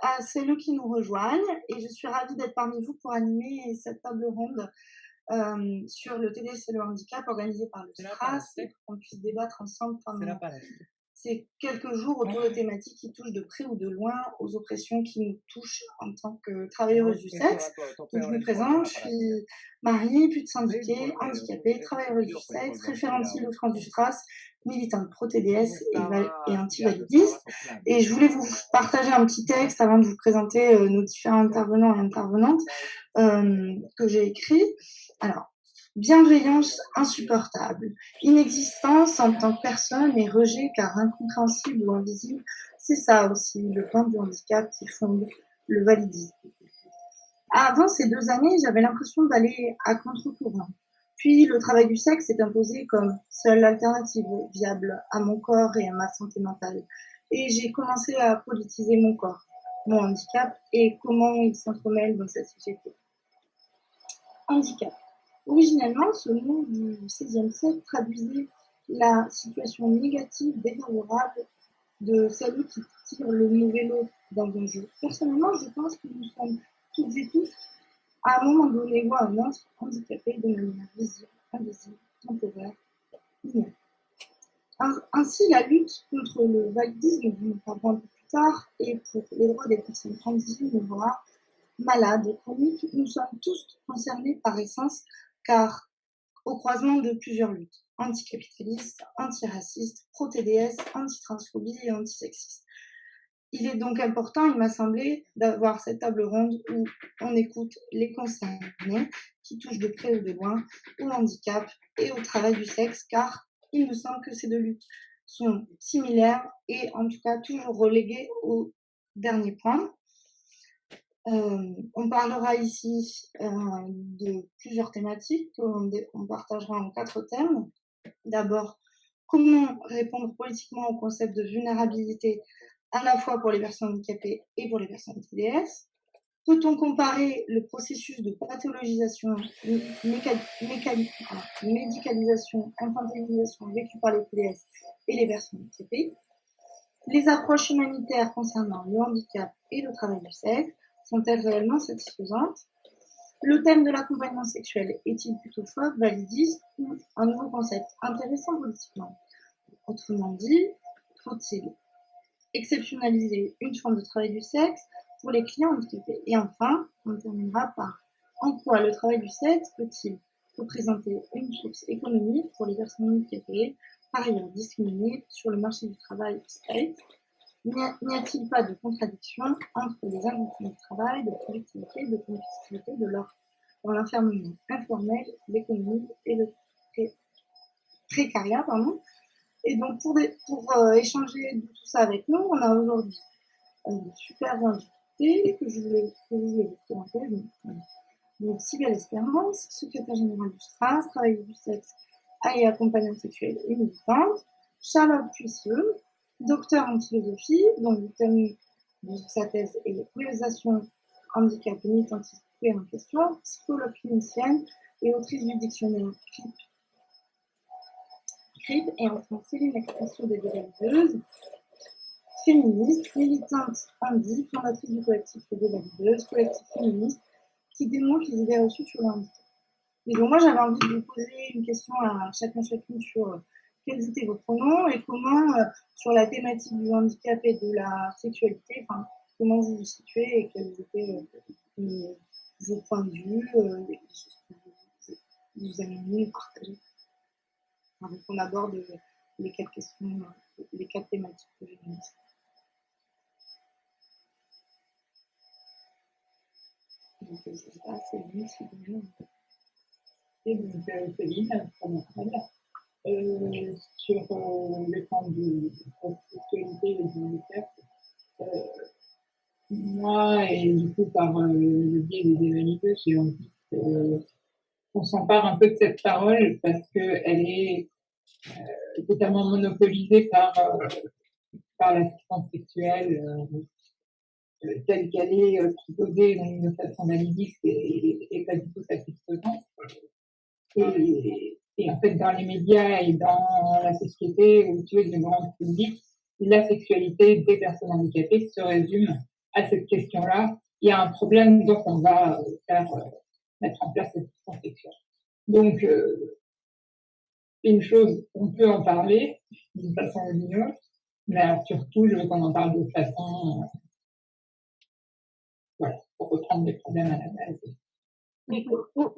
à, celles qui nous rejoignent et je suis ravie d'être parmi vous pour animer cette table ronde euh, sur le TDS et le handicap organisée par le STRAS et qu'on puisse débattre ensemble pendant ces quelques jours autour de thématiques qui touchent de près ou de loin aux oppressions qui nous touchent en tant que travailleuses du sexe. Donc, je me présente, je suis Marie, plus de syndiquée, handicapée, travailleuse du sexe, référente de France du STRAS militante pro-TDS et, anti-validiste. Et je voulais vous partager un petit texte avant de vous présenter euh, nos différents intervenants et intervenantes euh, que j'ai écrit. Alors, bienveillance insupportable, inexistence en tant que personne et rejet car incompréhensible ou invisible, c'est ça aussi le plan du handicap qui fonde le validisme. Avant ces deux années, j'avais l'impression d'aller à contre-courant. Puis le travail du sexe s'est imposé comme seule alternative viable à mon corps et à ma santé mentale. Et j'ai commencé à politiser mon corps, mon handicap et comment il s'entremêle dans cette société. Handicap. Originellement, ce mot du XVIe siècle traduisait la situation négative, défavorable de celui qui tire le mauvais lot dans un jeu. Personnellement, je pense que nous sommes toutes et tous à un moment donné voit un autre handicapé de manière visible, invisible, temporaire, inerte. Ainsi, la lutte contre le validisme, dont nous parlerons un peu plus tard, et pour les droits des personnes voire malades chroniques, nous sommes tous concernés par essence, car au croisement de plusieurs luttes, anticapitalistes, antiracistes, pro-TDS, anti-transphobie et antisexistes. Il est donc important, il m'a semblé, d'avoir cette table ronde où on écoute les concernés qui touchent de près ou de loin au handicap et au travail du sexe, car il me semble que ces deux luttes sont similaires et en tout cas toujours reléguées au dernier point. Euh, on parlera ici euh, de plusieurs thématiques qu'on on partagera en quatre thèmes. D'abord, comment répondre politiquement au concept de vulnérabilité à la fois pour les personnes handicapées et pour les personnes TDS Peut-on comparer le processus de pathologisation, médicalisation, infantilisation vécu par les TDS et les personnes handicapées? Les approches humanitaires concernant le handicap et le travail du sexe sont-elles réellement satisfaisantes? Le thème de l'accompagnement sexuel est-il plutôt fort, validiste ou un nouveau concept intéressant politiquement? Autrement dit, faut-il exceptionnaliser une forme de travail du sexe pour les clients handicapés. Et enfin, on terminera par en quoi le travail du sexe peut-il représenter une source économique pour les personnes handicapées, par ailleurs discriminées sur le marché du travail N'y a-t-il pas de contradiction entre les injonctions de travail, de productivité, de compétitivité de leur dans l'enfermement informel, l'économie et le précariat, pardon, et donc, pour, pour euh, échanger de tout ça avec nous, on a aujourd'hui euh, de super invités que je voulais, vous présenter. Donc, donc Sybelle Espérance, secrétaire générale du STRAS, travailleuse du sexe et accompagnante sexuelle et militante. Charlotte Puisseux, docteur en philosophie, dont le thème de sa thèse est l'utilisation handicap et en question, psychologue clinicienne et autrice du dictionnaire CRIP et enfin Céline Expression des dévalideuses, féministe, militante handi, fondatrice du collectif des dévalideuses, collectif féministe qui démontre les idées reçues sur le handicap. Et donc moi j'avais envie de poser une question à chacun chacune sur euh, quels étaient vos pronoms et comment euh, sur la thématique du handicap et de la sexualité, comment vous vous situez et quels étaient euh, vos points de vue, les choses que vous, vous aimez partager avant qu'on aborde les quatre questions, les quatre thématiques que j'ai mises. Donc, c'est lui, c'est. Et donc, Céline, euh, sur euh, les formes de sexualité et du sexe, euh, moi, et du coup, par euh, le biais des évaluateurs, j'ai envie on s'empare un peu de cette parole parce qu'elle est euh, totalement monopolisée par, euh, par l'assistance sexuelle euh, telle qu'elle est proposée de façon validiste et, et, pas du tout satisfaisante. Et, et, en fait, dans les médias et dans la société, où tu es du grand public, la sexualité des personnes handicapées se résume à cette question-là, il y a un problème, donc on va faire mettre en place cette protection. Donc, une chose, on peut en parler d'une façon lumineuse, mais surtout, je veux qu'on en parle de façon, voilà, pour reprendre des problèmes à la base.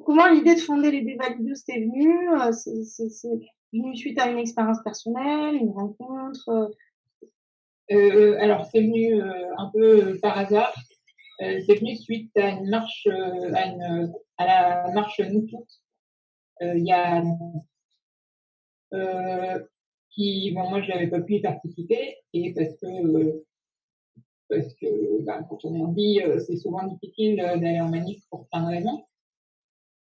comment l'idée de fonder les Dévalidos est venue C'est venu suite à une expérience personnelle, une rencontre euh, Alors, c'est venu euh, un peu par hasard. Euh, c'est venu suite à une marche, à, une, à la marche Nous Toutes. Il y a qui, bon, moi, je n'avais pas pu y participer et parce que parce que bah, quand on est en vie, c'est souvent difficile d'aller en manif pour plein de raisons.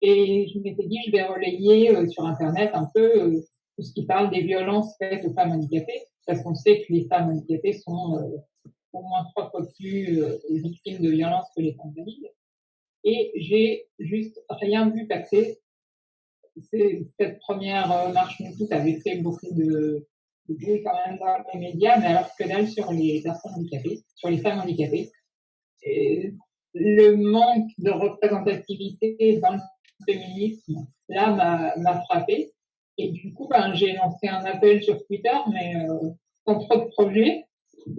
Et je m'étais dit, je vais relayer sur Internet un peu tout ce qui parle des violences faites aux femmes handicapées, parce qu'on sait que les femmes handicapées sont au moins trois fois plus victimes de violences que les femmes valides. Et j'ai juste rien vu passer cette première euh, marche MeToo avait fait beaucoup de, de bruit quand même dans les médias, mais alors que dalle sur les personnes handicapées, sur les femmes handicapées. Le manque de représentativité dans le féminisme, là, m'a frappé. Et du coup, ben, j'ai lancé un appel sur Twitter, mais euh, sans trop de projets.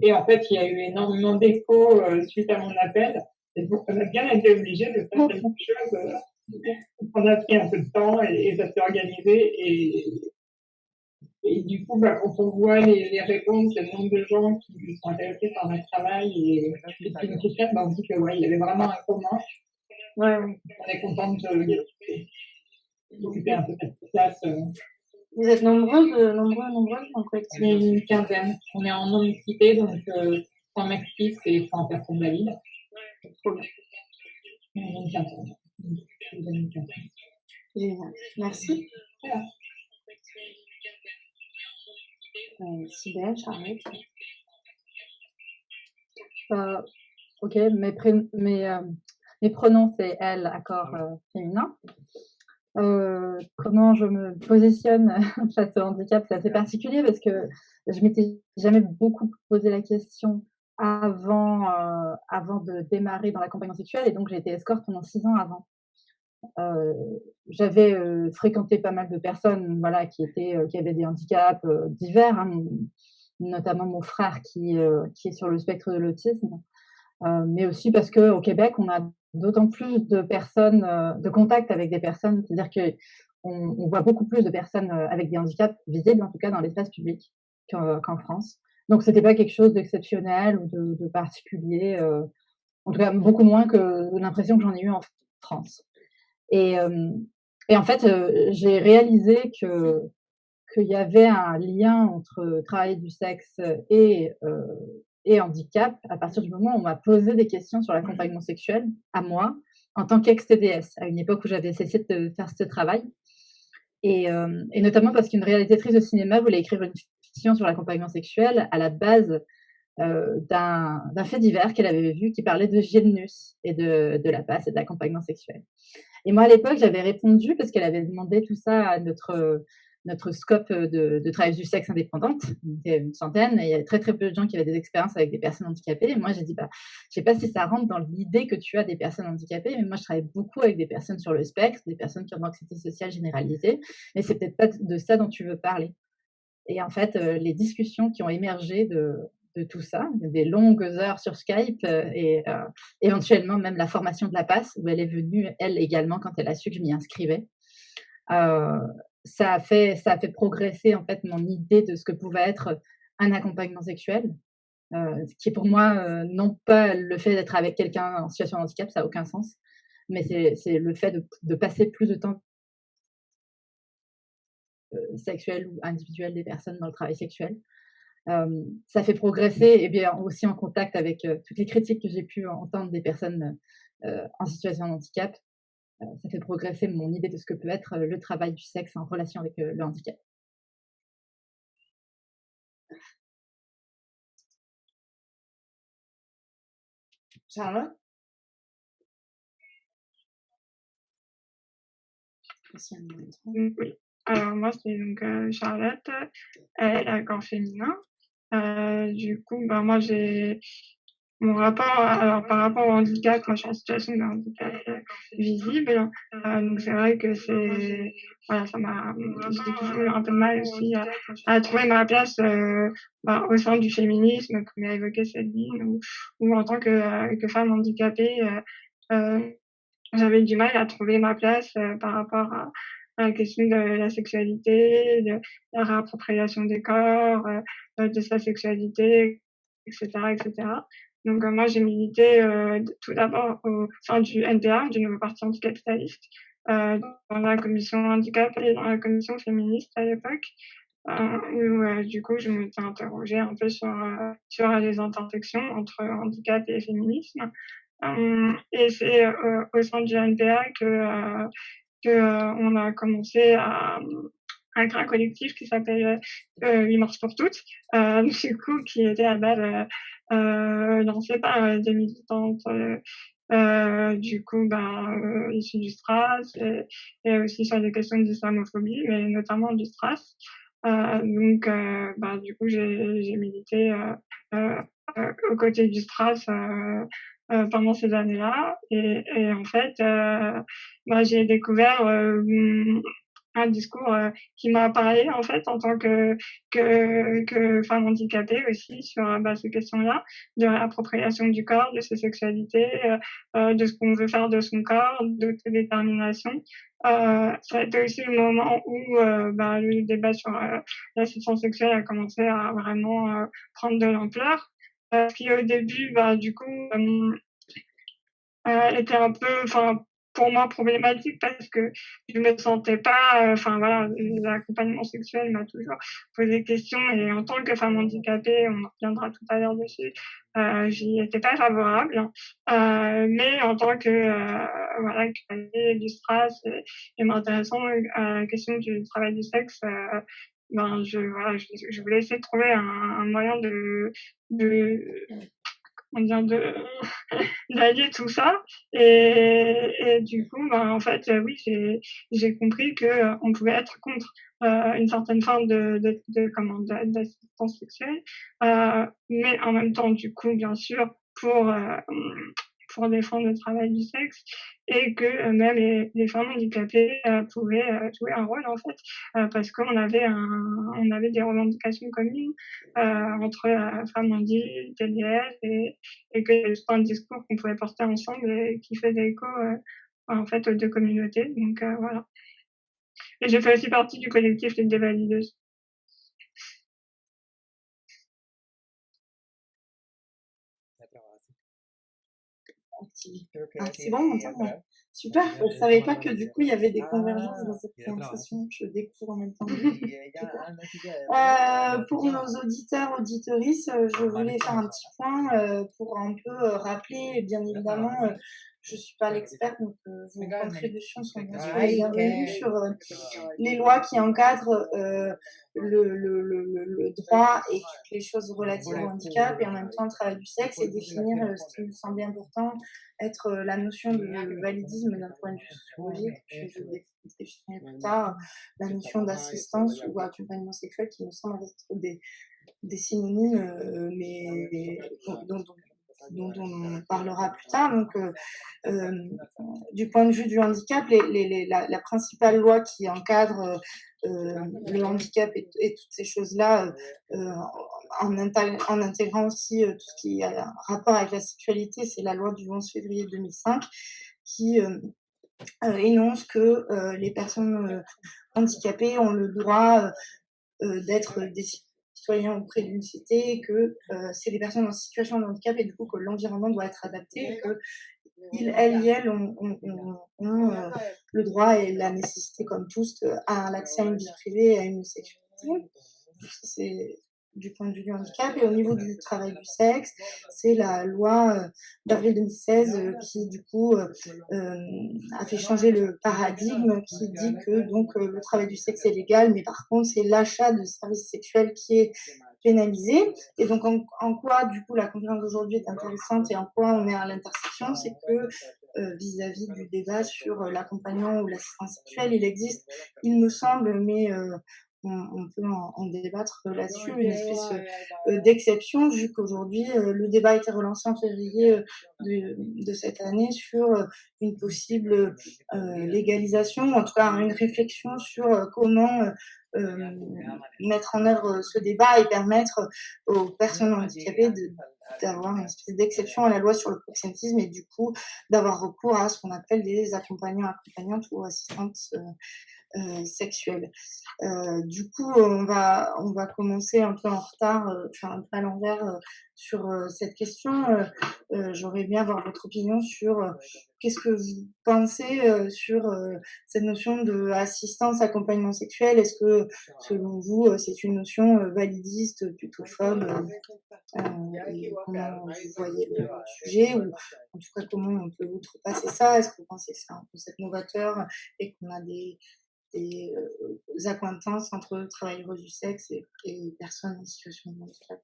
Et en fait, il y a eu énormément d'échos euh, suite à mon appel. Et donc, on a bien été obligé de faire quelque chose euh, on a pris un peu de temps et, ça s'est organisé. Et, et du coup, bah, quand on voit les, les, réponses, le nombre de gens qui sont intéressés par notre travail et, qui nous soutiennent, bah, on dit que ouais, il y avait vraiment un commun. Ouais. On est content de d'occuper un peu cette place. Euh. Vous êtes nombreuses, euh, nombreux, nombreuses en collectif On est une quinzaine. On est en non-mixité, donc euh, 100 mecs fixes et 100 personnes valides. Trop bien. On est une quinzaine. Génial. Merci. Euh, Sibelle, Charlotte. Euh, ok, mes, mes, euh, mes pronoms, c'est elle, accord euh, féminin. Euh, comment je me positionne face au handicap, c'est assez particulier parce que je m'étais jamais beaucoup posé la question avant, euh, avant de démarrer dans l'accompagnement sexuel et donc j'ai été escorte pendant six ans avant. Euh, j'avais fréquenté pas mal de personnes voilà, qui, étaient, qui avaient des handicaps divers, hein, notamment mon frère qui, qui est sur le spectre de l'autisme, mais aussi parce qu'au Québec, on a d'autant plus de personnes, de contact avec des personnes, c'est-à-dire que on, voit beaucoup plus de personnes avec des handicaps visibles, en tout cas dans l'espace public, qu'en France. Donc, c'était pas quelque chose d'exceptionnel ou de, particulier, en tout cas beaucoup moins que l'impression que j'en ai eu en France. Et, euh, en fait, euh, j'ai réalisé que qu'il y avait un lien entre travail du sexe et, euh, et handicap à partir du moment où on m'a posé des questions sur l'accompagnement sexuel à moi en tant qu'ex-TDS, à une époque où j'avais cessé de faire ce travail. Et, euh, et notamment parce qu'une réalisatrice de cinéma voulait écrire une fiction sur l'accompagnement sexuel à la base euh, d'un fait divers qu'elle avait vu qui parlait de Gilnus et de, de la passe et de l'accompagnement sexuel. Et moi, à l'époque, j'avais répondu parce qu'elle avait demandé tout ça à notre, notre scope de, de travail du sexe indépendante. était une centaine et il y avait très, très peu de gens qui avaient des expériences avec des personnes handicapées. Et moi, j'ai dit, bah, je sais pas si ça rentre dans l'idée que tu as des personnes handicapées, mais moi, je travaille beaucoup avec des personnes sur le spectre, des personnes qui ont une anxiété sociale généralisée. Mais c'est peut-être pas de ça dont tu veux parler. Et en fait, euh, les discussions qui ont émergé de, tout ça, des longues heures sur Skype euh, et euh, éventuellement même la formation de la passe où elle est venue elle également quand elle a su que je m'y inscrivais. Euh, ça a fait a progresser en fait mon idée de ce que pouvait être un accompagnement sexuel, qui est pour moi non pas le fait d'être avec quelqu'un en situation de handicap, ça n'a aucun sens, mais c'est le fait de, passer plus de temps sexuel ou individuel des personnes dans le travail sexuel ça fait progresser et bien aussi en contact avec toutes les critiques que j'ai pu entendre des personnes en situation de handicap. Ça fait progresser mon idée de ce que peut être le travail du sexe en relation avec le handicap. Charlotte? Oui. Alors moi c'est donc Charlotte, elle est corps féminin. Euh, du coup, ben moi j'ai mon rapport, alors par rapport au handicap, moi je suis en situation de handicap euh, visible, euh, donc c'est vrai que c'est, voilà, ça m'a, j'ai toujours un peu mal aussi à, à trouver ma place euh, bah, au sein du féminisme, comme a évoqué Céline, ou, ou en tant que, euh, que femme handicapée, j'avais du mal à trouver ma place par rapport à, à, la question de la sexualité, de la réappropriation des corps, de sa sexualité, etc., etc. Donc euh, moi j'ai milité euh, tout d'abord au sein du NPA, du nouveau parti anticapitaliste, euh, dans la commission handicap et dans la commission féministe à l'époque. où du coup je m'étais interrogée un peu sur sur les intersections entre handicap et féminisme. et c'est au sein du NPA que que a commencé à un grand collectif qui s'appelle euh, Marche pour toutes, euh, du coup, qui était à base euh, lancé par euh, des militantes euh, euh, du coup ben euh, issues du Stras et, aussi sur des questions d'islamophobie mais notamment du Stras. Euh, donc ben, du coup j'ai milité aux côtés du Stras pendant ces années-là. Et, et, en fait ben, j'ai découvert un discours euh, qui m'a parlé en fait en tant que femme handicapée aussi sur euh, bah, ces questions-là de l'appropriation du corps, de ses sexualités, euh, de ce qu'on veut faire de son corps, de détermination. Euh, ça a été aussi le moment où bah, le débat sur l'assistance sexuelle a commencé à vraiment prendre de l'ampleur. Euh, qui au début, bah, du coup, était un peu, pour moi problématique parce que je me sentais pas, euh, enfin voilà, l'accompagnement sexuel m'a toujours posé question et en tant que femme handicapée, on reviendra tout à l'heure dessus, euh, j'y étais pas favorable, euh, mais en tant que euh, voilà, du stress et, m'intéressant à la question du travail du sexe, ben je voilà, je, je, voulais essayer de trouver un, un moyen de de on vient de d'allier tout ça. Et, du coup ben, en fait oui j'ai j'ai compris que euh, on pouvait être contre euh, une certaine forme de de, de comment d'assistance sexuelle. Euh, mais en même temps du coup bien sûr pour euh, pour défendre le travail du sexe et que euh, même les, les, femmes handicapées euh, pouvaient euh, jouer un rôle en fait. Parce qu'on avait un, on avait des revendications communes entre femmes handicapées TDS et, que c'était un discours qu'on pouvait porter ensemble et qui faisait écho en fait aux deux communautés. Donc voilà. Et j'ai fait aussi partie du collectif des dévalideuses Ah, c'est bon, on Super, je ne savais pas que du coup il y avait des convergences dans cette conversation. Je découvre en même temps. euh, pour nos auditeurs, auditorices, euh, je voulais faire un petit point euh, pour un peu euh, rappeler, bien évidemment, je ne suis pas l'experte, donc euh, vos contributions sont sûr bienvenues sur euh, les lois qui encadrent euh, le, le, le, le, droit et toutes les choses relatives au handicap, et en même temps le travail du sexe, et définir ce qui me semblait important, être la notion de validisme d'un point de vue sociologique, puis je définirai plus tard la notion d'assistance ou accompagnement sexuel qui me semble être des, des synonymes, mais dont, dont, dont on parlera plus tard. Donc, euh, euh, du point de vue du handicap, les, les, les, la, la, principale loi qui encadre euh, le handicap et, et toutes ces choses-là, en, intégrant, en, intégrant aussi tout ce qui a rapport avec la sexualité, c'est la loi du 11 février 2005 qui énonce que les personnes handicapées ont le droit d'être des citoyens auprès d'une cité, que euh, c'est des personnes en situation de handicap et du coup que l'environnement doit être adapté et que ils, elles et elles ont, ont, ont, ont euh, le droit et la nécessité, comme tous, à l'accès à une vie privée et à une. C'est du point de vue du handicap. Et au niveau du travail du sexe, c'est la loi euh, d'avril 2016 euh, qui, du coup, euh, a fait changer le paradigme qui dit que donc le travail du sexe est légal, mais par contre, c'est l'achat de services sexuels qui est pénalisé. Et donc, en, quoi, du coup, la conférence d'aujourd'hui est intéressante et en quoi on est à l'intersection, c'est que vis-à-vis -vis du débat sur l'accompagnement ou l'assistance sexuelle, il existe, il me semble, mais on, peut en, débattre là-dessus, une espèce d'exception, vu qu'aujourd'hui, le débat a été relancé en février de, de, cette année sur une possible légalisation, en tout cas une réflexion sur comment mettre en œuvre ce débat et permettre aux personnes handicapées de, d'avoir une espèce d'exception à la loi sur le proxénétisme et du coup d'avoir recours à ce qu'on appelle des accompagnants, accompagnantes ou assistantes euh, euh, sexuelles. Euh, du coup, on va, on va commencer un peu en retard, enfin un peu à l'envers sur cette question. J'aurais bien avoir votre opinion sur qu'est-ce que vous pensez sur cette notion de assistance, accompagnement sexuel? Est-ce que, selon vous, c'est une notion validiste, plutôt phobe Comment vous voyez le sujet ou en tout cas comment on peut outrepasser ça? Est-ce que vous pensez que c'est un concept novateur et qu'on a des, des acquaintances entre travailleurs du sexe et, et personnes en situation de handicap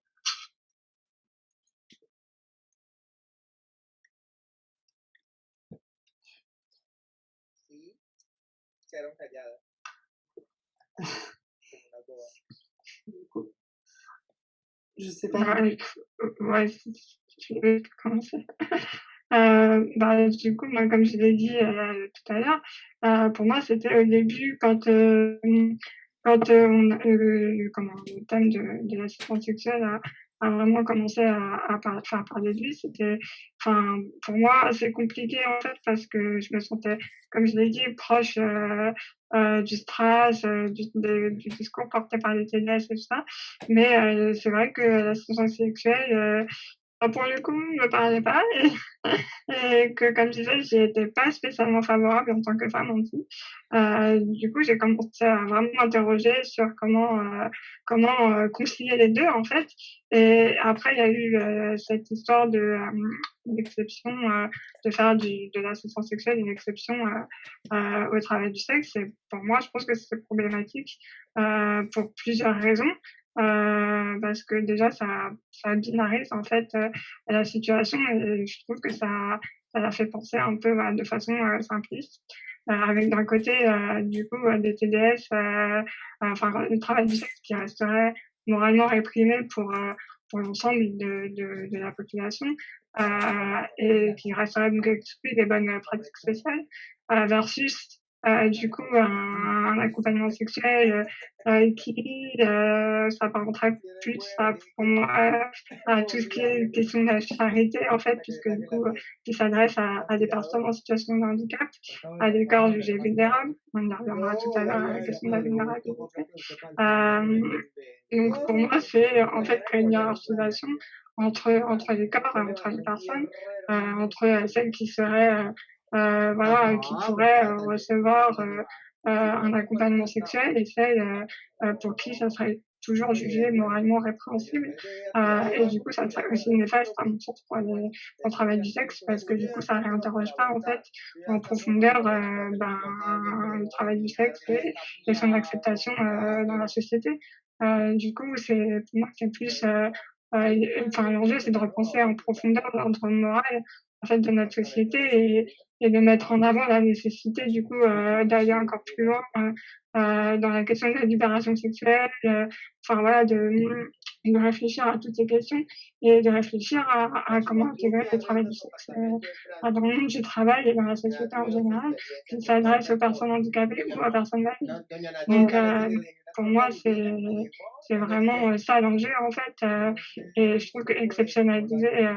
quedaron calladas. Je sais pas. Ouais, ouais je vais commencer. Euh, bah, du coup, comme je l'ai dit euh, tout à l'heure, euh, pour moi, c'était au début quand, euh, quand euh, on, comment, le thème de, de l'assistance sexuelle a, a vraiment commencé à, à, par, à parler de lui, c'était, enfin, pour moi, c'est compliqué en fait parce que je me sentais, comme je l'ai dit, proche euh, du stress, du, du, discours porté par les TDS et tout ça. Mais c'est vrai que l'assistance sexuelle, pour le coup, ne me parlait pas et, que, comme je disais, j'y étais pas spécialement favorable en tant que femme aussi. Euh, du coup, j'ai commencé à vraiment m'interroger sur comment euh, comment euh, concilier les deux en fait. Et après, il y a eu euh, cette histoire de d'exception, de faire de l'assistance sexuelle une exception au travail du sexe. Et pour moi, je pense que c'est problématique pour plusieurs raisons. Euh, parce que déjà ça ça binarise en fait euh, la situation et je trouve que ça ça la fait penser un peu bah, de façon euh, simpliste. Euh, avec d'un côté du coup des TDS enfin le travail du sexe qui resterait moralement réprimé pour pour l'ensemble de, de, de, la population et qui resterait donc exclu des bonnes pratiques sociales versus euh, du coup, un, accompagnement sexuel euh, qui euh, s'apparenterait plus à, pour moi, à tout ce qui est question de la charité, en fait, puisque du coup, qui s'adresse à, à, des personnes en situation de handicap, à des corps jugés vulnérables. On y reviendra tout à l'heure à la question de la vulnérabilité. Euh, donc, pour moi, c'est en fait une hiérarchisation entre, entre les corps, entre les personnes, euh, entre celles qui seraient euh, voilà, qui pourraient euh, recevoir euh, un accompagnement sexuel et celles pour qui ça serait toujours jugé moralement répréhensible. Euh, et du coup, ça serait aussi néfaste à mon sens pour, le travail du sexe parce que du coup, ça réinterroge pas en fait en profondeur euh, ben, le travail du sexe et, et son acceptation euh, dans la société. du coup, c'est pour moi c'est plus enfin l'enjeu c'est de repenser en profondeur l'ordre moral en fait de notre société et, et de mettre en avant la nécessité du coup euh, d'aller encore plus loin euh, euh, dans la question de la libération sexuelle, enfin voilà, de, de réfléchir à toutes ces questions et de réfléchir à, comment intégrer le travail du sexe dans le monde du travail et dans la société en général, qui s'adresse aux personnes handicapées ou aux personnes valides. Donc pour moi, c'est vraiment ça l'enjeu en fait, et je trouve que exceptionnaliser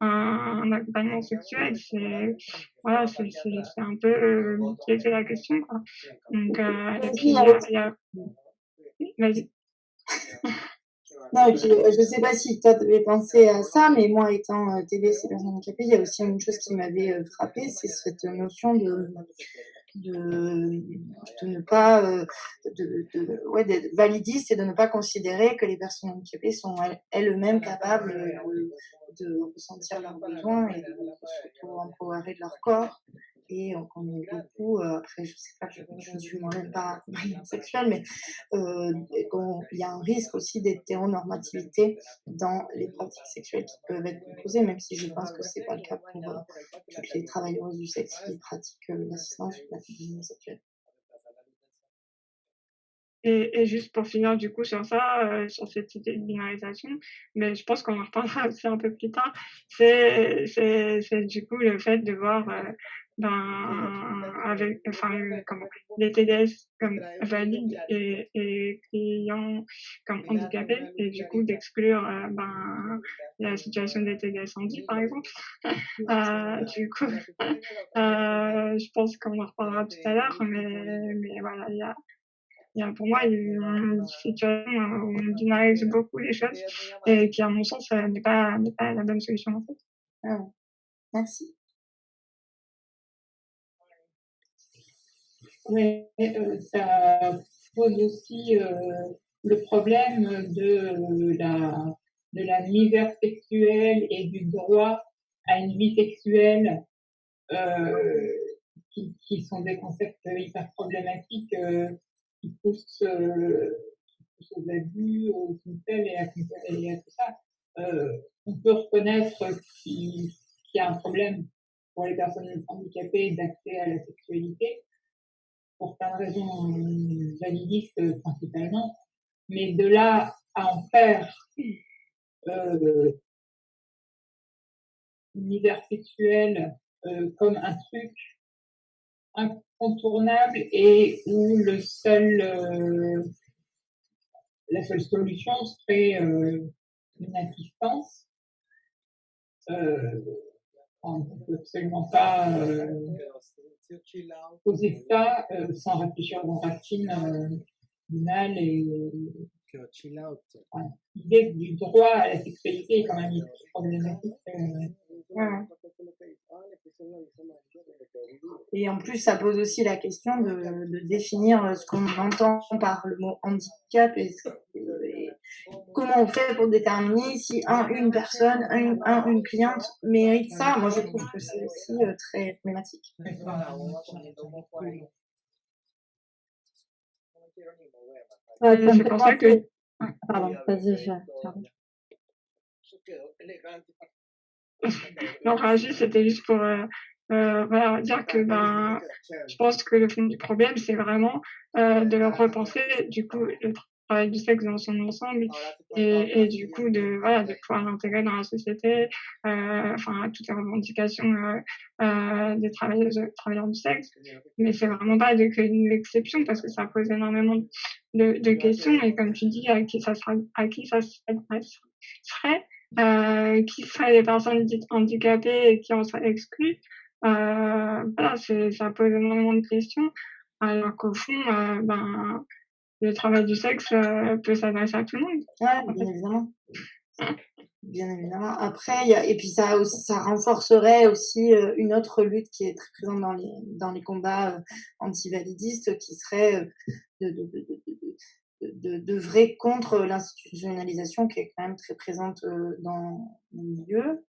un, accompagnement sexuel, c'est voilà, c'est un peu euh, c'est la question quoi. Donc euh, et puis il y a, vas-y. Non, et puis, euh, je sais pas si toi tu avais pensé à ça, mais moi étant euh, TDC et personne handicapée, il y a aussi une chose qui m'avait euh, frappé, c'est cette notion de de, ne pas euh, de, ouais, d'être validiste et de ne pas considérer que les personnes handicapées sont elles-mêmes capables de, de ressentir leurs besoins et de surtout empowerer de leur corps et on connaît beaucoup, euh, après je sais pas, je, ne suis moi-même pas sexuelle, mais euh, il y a un risque aussi d'hétéronormativité dans les pratiques sexuelles qui peuvent être proposées, même si je pense que c'est pas le cas pour euh, toutes les travailleuses du sexe qui pratiquent euh, l'assistance ou l'accompagnement sexuel. et, et, juste pour finir du coup sur ça, sur cette idée de binarisation, mais je pense qu'on en reparlera aussi un peu plus tard, c'est, c'est, c'est du coup le fait de voir ben, avec enfin, comment, les TDS comme valides et, et clients comme handicapés et du coup d'exclure euh, ben, la situation des TDS handi par exemple. euh, du coup, euh, je pense qu'on en reparlera tout à l'heure, mais, mais voilà, il y a, y a pour moi une situation où on binarise beaucoup les choses et qui à mon sens n'est pas, n'est pas la bonne solution en fait. Merci. Oui, euh, ça pose aussi euh, le problème de la, de la misère sexuelle et du droit à une vie sexuelle, euh, qui, qui, sont des concepts hyper problématiques euh, qui, poussent, euh, qui, poussent, aux abus, aux incels et à, et à tout ça. on peut reconnaître qu'il y a un problème pour les personnes handicapées d'accès à la sexualité, pour plein de raisons validistes principalement, mais de là à en faire euh, univers sexuel euh, comme un truc incontournable et où le seul euh, la seule solution serait euh, une assistance. Euh, on ne peut absolument pas euh, poser ça euh, sans réfléchir aux racines euh, du mal et l'idée du droit à la sexualité est quand même problématique. Euh, et en plus, ça pose aussi la question de, de définir ce qu'on entend par le mot handicap et, et, comment on fait pour déterminer si un, une personne, un, un, une cliente mérite ça. Moi, je trouve que c'est aussi euh, très problématique. Ouais, c'est pour ça que... Pardon, vas-y, je... non, Raji, c'était juste pour euh, euh, voilà, dire que ben, je pense que le fond du problème, c'est vraiment euh, de repenser du coup le travail du sexe dans son ensemble et, et du coup de voilà de pouvoir l'intégrer dans la société, euh, enfin toutes les revendications euh, euh, des travailleurs, travailleurs du sexe. Mais c'est vraiment pas de créer une exception parce que ça pose énormément de, de questions et comme tu dis à qui ça sera, à qui ça serait euh, qui seraient les personnes dites handicapées et qui en seraient exclues. Euh, voilà, ça pose énormément de questions, alors qu'au fond, euh, ben, le travail du sexe euh, peut s'adresser à tout le monde. Ouais, bien évidemment. Bien évidemment. Après, y a, et puis ça, ça renforcerait aussi euh, une autre lutte qui est très présente dans les, dans les combats euh, antivalidistes, qui serait de, de, de, de, de vrai contre l'institutionnalisation qui est quand même très présente euh, dans le milieu.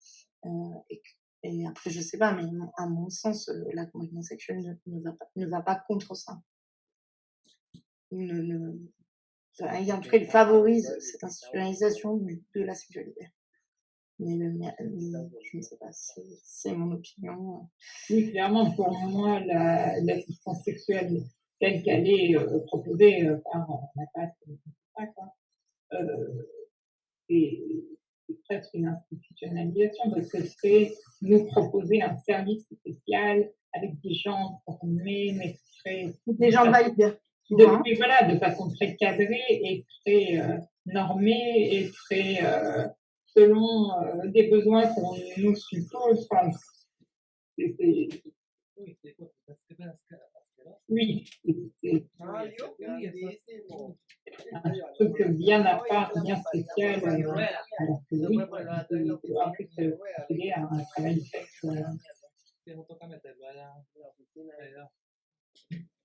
Euh, et, et, après, je sais pas, mais à mon sens, euh, la communauté sexuelle ne, ne, va pas, ne va pas contre ça. En tout cas, il favorise cette institutionnalisation de la sexualité. Mais, je ne sais pas, c'est mon opinion. Oui, clairement, pour moi, l'assistance la, sexuelle telle qu'elle est euh, proposée euh, par la PAC, euh, c'est presque une institutionnalisation parce que c'est nous proposer un service spécial avec des gens formés, très... Des gens valides. De, voilà, de façon très cadrée et très euh, normée et très euh, selon euh, des besoins qu'on nous suppose. Enfin, c'est, oui, c'est un truc bien à part, bien spécial, alors que oui, à un travail sexe.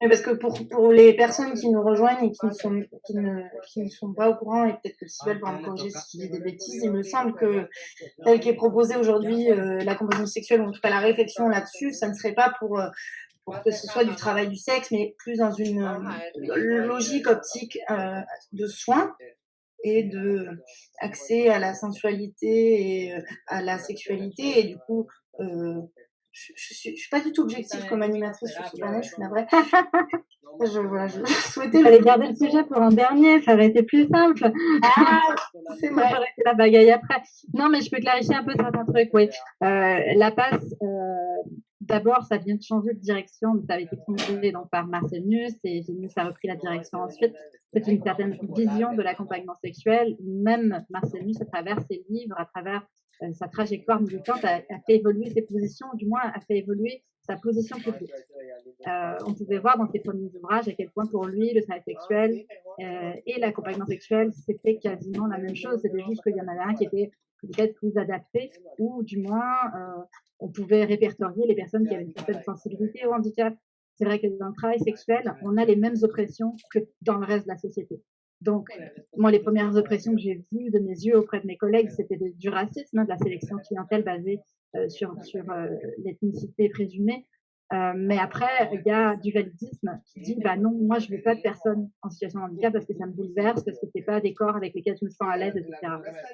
Parce que pour, pour les personnes qui nous rejoignent et qui ne sont, qui ne, qui ne sont pas au courant, et peut-être que Sybelle va me corriger si dis des bêtises, il me semble que tel qu'est proposé aujourd'hui euh, la composition sexuelle, ou en tout cas la réflexion là-dessus, ça ne serait pas pour euh, pour que ce soit du travail du sexe, mais plus dans une euh, logique optique euh, de soins et de accès à la sensualité et à la sexualité. Et du coup, je, je, suis, je suis pas du tout objective comme animatrice sur ce panel, je suis navrée. je, voilà, je souhaitais... Fallait garder le sujet pour un dernier, ça aurait été plus simple. Ah, c'est vrai. Ça aurait été la bagaille après. Non, mais je peux clarifier un peu certains trucs, oui. Euh, la passe, euh, d'abord, ça vient de changer de direction, ça avait été fondé donc, par Marcel Nuss, et Nuss a repris la direction ensuite. C'est une certaine vision de l'accompagnement sexuel. Même Marcel Nuss, à travers ses livres, à travers euh, sa trajectoire militante a, fait évoluer ses positions, du moins a fait évoluer sa position publique. Euh, on pouvait voir dans ses premiers ouvrages à quel point pour lui le travail sexuel euh, et l'accompagnement sexuel c'était quasiment la même chose. C'était juste qu'il y en avait un qui était peut-être plus adapté ou du moins euh, on pouvait répertorier les personnes qui avaient une certaine sensibilité au handicap. C'est vrai que dans le travail sexuel, on a les mêmes oppressions que dans le reste de la société. Donc, moi, les premières oppressions que j'ai vues de mes yeux auprès de mes collègues, c'était du racisme, de la sélection clientèle basée euh, sur, sur euh, l'ethnicité présumée. Euh, mais après, il y a du validisme qui dit, bah non, moi, je veux pas de personnes en situation de handicap parce que ça me bouleverse, parce que c'est pas des corps avec lesquels je me sens à l'aise, etc.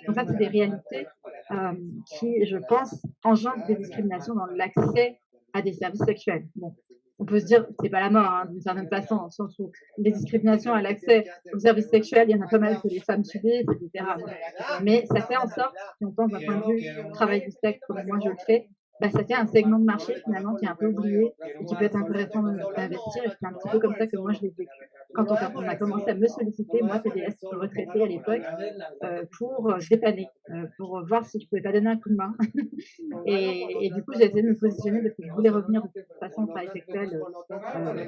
Donc ça, c'est des réalités euh, qui, je pense, engendrent des discriminations dans l'accès à des services sexuels. Bon, on peut se dire, c'est pas la mort, hein, d'une certaine façon, en sens où les discriminations à l'accès aux services sexuels, il y en a pas mal que les femmes subissent, etc. Mais ça fait en sorte, si on pense d'un point de vue travail du sexe, comme moi je le fais, bah, ça fait un segment de marché finalement qui est un peu oublié et qui peut être intéressant d'investir. Et c'est un petit peu comme ça que moi je l'ai vécu. Quand on, a commencé à me solliciter, moi PDS retraité à l'époque, euh, pour euh, dépanner, euh, pour voir si je pouvais pas donner un coup de main. et, et, du coup j'ai essayé de me positionner parce que je voulais revenir de façon au travail sexuel euh,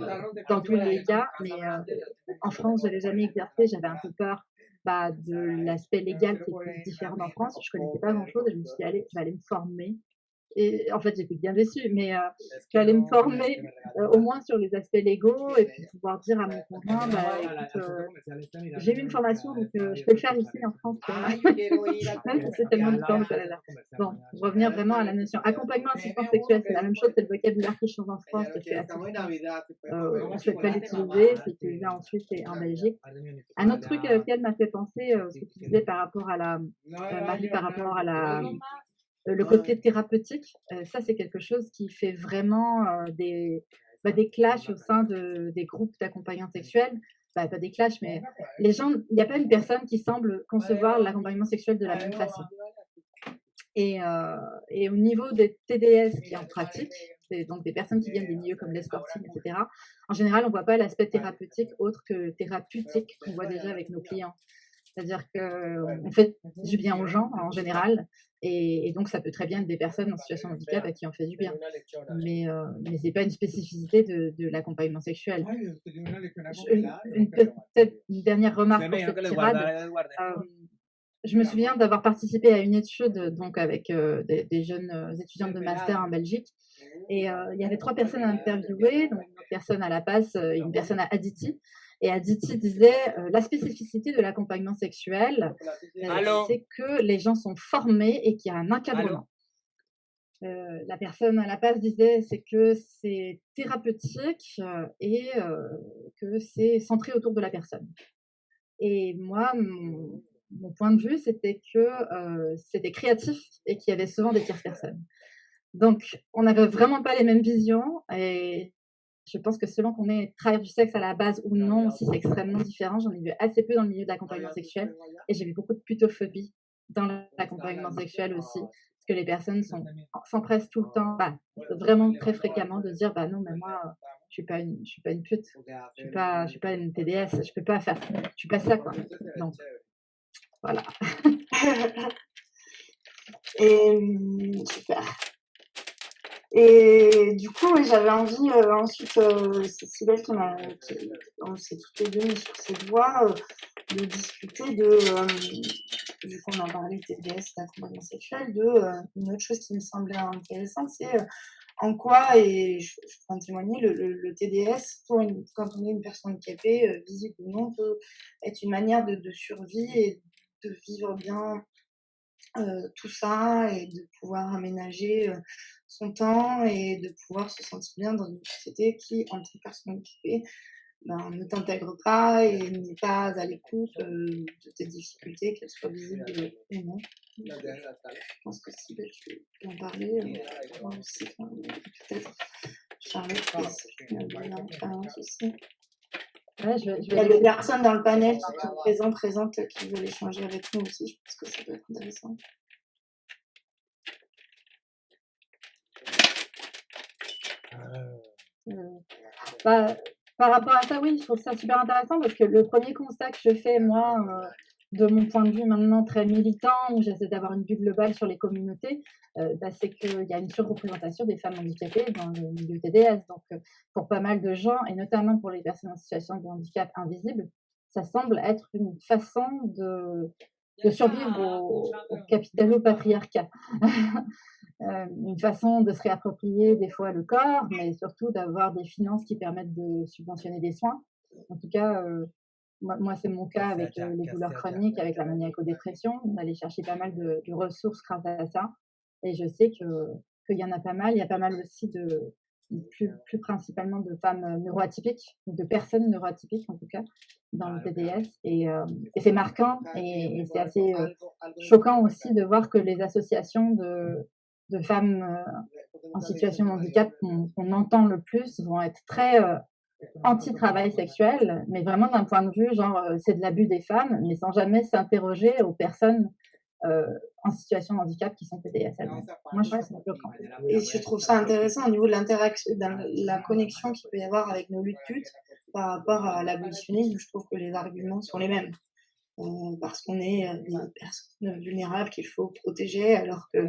dans tous les cas. Mais euh, en France je l'ai jamais exercé, j'avais un peu peur bah, de l'aspect légal qui est différent en France. Je connaissais pas grand chose et je me suis dit, allez, je vais aller me former et en fait, j'étais bien déçue, mais euh, j'allais me former euh, au moins sur les aspects légaux et puis pouvoir dire à mon conjoint, bah, écoute, euh, j'ai eu une formation, donc euh, je peux le faire ici en France. Ah, Même si c'est tellement différent là. Bon, revenir vraiment à la notion accompagnement assistance sexuelle, c'est la même chose, c'est le vocabulaire qui change en France, euh, on ne souhaite pas l'utiliser, c'est utilisé ensuite et en Belgique. Un autre truc auquel m'a fait penser, ce que tu disais par rapport à la, Marie, par rapport à la euh, le côté thérapeutique, euh, ça c'est quelque chose qui fait vraiment euh, des, bah, des clashs au sein de, des groupes d'accompagnants sexuels. Bah, pas des clashs, mais les gens, il n'y a pas une personne qui semble concevoir l'accompagnement sexuel de la même façon. Et, et, au niveau des TDS qui en pratique, donc des personnes qui viennent des milieux comme l'escorting, etc., en général, on ne voit pas l'aspect thérapeutique autre que thérapeutique qu'on voit déjà avec nos clients. C'est-à-dire qu'on fait du bien aux gens en général, et, donc, ça peut très bien être des personnes en situation de handicap à qui on fait du bien. Mais, euh, mais ce n'est pas une spécificité de, de l'accompagnement sexuel. une, peut-être une dernière remarque pour cette tirade. Euh, je me souviens d'avoir participé à une étude donc avec euh, des, jeunes euh, étudiantes de master en Belgique. Et euh, il y avait trois personnes à interviewer, donc une personne à La Passe et une personne à Aditi. Et Aditi disait euh, la spécificité de l'accompagnement sexuel, euh, c'est que les gens sont formés et qu'il y a un encadrement. Euh, la personne à la passe disait c'est que c'est thérapeutique et que c'est centré autour de la personne. Et moi, mon, mon point de vue, c'était que c'était créatif et qu'il y avait souvent des tierces personnes. Donc, on n'avait vraiment pas les mêmes visions et je pense que selon qu'on est travailleur du sexe à la base ou non, aussi c'est extrêmement différent. J'en ai vu assez peu dans le milieu de l'accompagnement sexuel et j'ai vu beaucoup de putophobie dans l'accompagnement sexuel aussi. Parce que les personnes s'empressent tout le temps, bah, vraiment très fréquemment de dire bah non, mais moi, je suis pas une, je suis pas une pute, je suis pas, je suis pas une TDS, je peux pas faire, je suis pas ça quoi. Donc voilà. et super. Et du coup, j'avais envie euh, ensuite, euh, c'est Sybelle qui m'a, on s'est toutes les deux mis sur cette voie, euh, de discuter de, euh, vu qu'on a parlé de TDS, d'accompagnement sexuel, de une autre chose qui me semblait intéressante, c'est en quoi, et je, je peux en témoigner, le, le, le TDS, pour une, quand on est une personne handicapée, visible ou non, peut être une manière de, de survie et de vivre bien euh, tout ça et de pouvoir aménager euh, son temps et de pouvoir se sentir bien dans une société qui, en tant que personne handicapée, ben, ne t'intègre pas et n'est pas à l'écoute de tes difficultés, qu'elles soient visibles ou non. Je pense que si ben, tu peux en parler, moi aussi, peut-être Charlotte, aussi. Ouais, je, je Il y a des personnes dans le panel qui sont présentes, présentes, qui veulent échanger avec nous aussi. Je pense que ça peut être intéressant. Euh, bah, par rapport à ça, oui, je trouve ça super intéressant parce que le premier constat que je fais, moi, euh, de mon point de vue maintenant très militant, où j'essaie d'avoir une vue globale sur les communautés, euh, bah, c'est qu'il y a une surreprésentation des femmes handicapées dans le milieu TDS. Donc, euh, pour pas mal de gens, et notamment pour les personnes en situation de handicap invisible, ça semble être une façon de, de survivre au, au capitalo-patriarcat. Euh, une façon de se réapproprier des fois le corps, mais surtout d'avoir des finances qui permettent de subventionner des soins. En tout cas, moi, c'est mon cas avec euh, les douleurs chroniques, avec la maniaco-dépression. On allait chercher pas mal de, ressources grâce à ça. Et je sais qu'il y en a pas mal. Il y a pas mal aussi de, plus, plus principalement de femmes euh, neuroatypiques, de personnes neuroatypiques en tout cas, dans le TDS. Et, euh, et c'est marquant et, c'est assez choquant aussi de voir que les associations de, de femmes en situation de handicap qu'on entend le plus vont être très anti-travail sexuel, mais vraiment d'un point de vue, genre, euh, c'est de l'abus des femmes, mais sans jamais s'interroger aux personnes euh, en situation de handicap qui sont PDSM. Moi, je trouve ça bloquant. Et je trouve ça intéressant au niveau de l'interaction, de la connexion qu'il peut y avoir avec nos luttes putes par rapport à l'abolitionnisme. Je trouve que les arguments sont les mêmes. Euh, parce qu'on est des personnes vulnérables qu'il faut protéger, alors que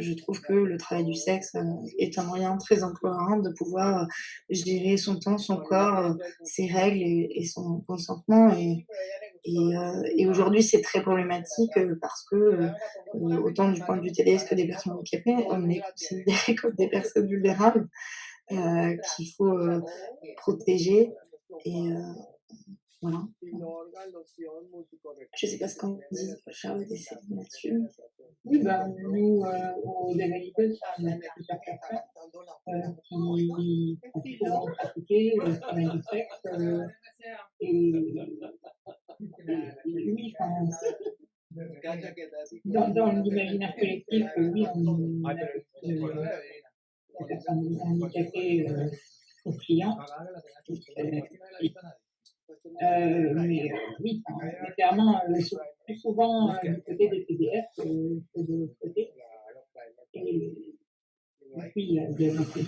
je trouve que le travail du sexe euh, est un moyen très employant de pouvoir euh, gérer son temps, son corps, euh, ses règles et, son consentement. Et, aujourd'hui, c'est très problématique parce que, autant du point de vue TDS que des personnes handicapées, on est considéré comme des personnes vulnérables qu'il faut protéger. Voilà. Je ne sais pas ce qu'on dit, Charlotte et Céline là-dessus. Oui, ben, nous, euh, au Dévalité, on a euh, qui ont pratiqué le travail du sexe. Euh, et, et, oui, enfin, dans, dans l'imaginaire collectif, oui, on a des personnes handicapées euh, aux clients. Euh, mais euh, oui, clairement, euh, plus souvent du côté des PDF que, de l'autre côté. Et, puis, il y a beaucoup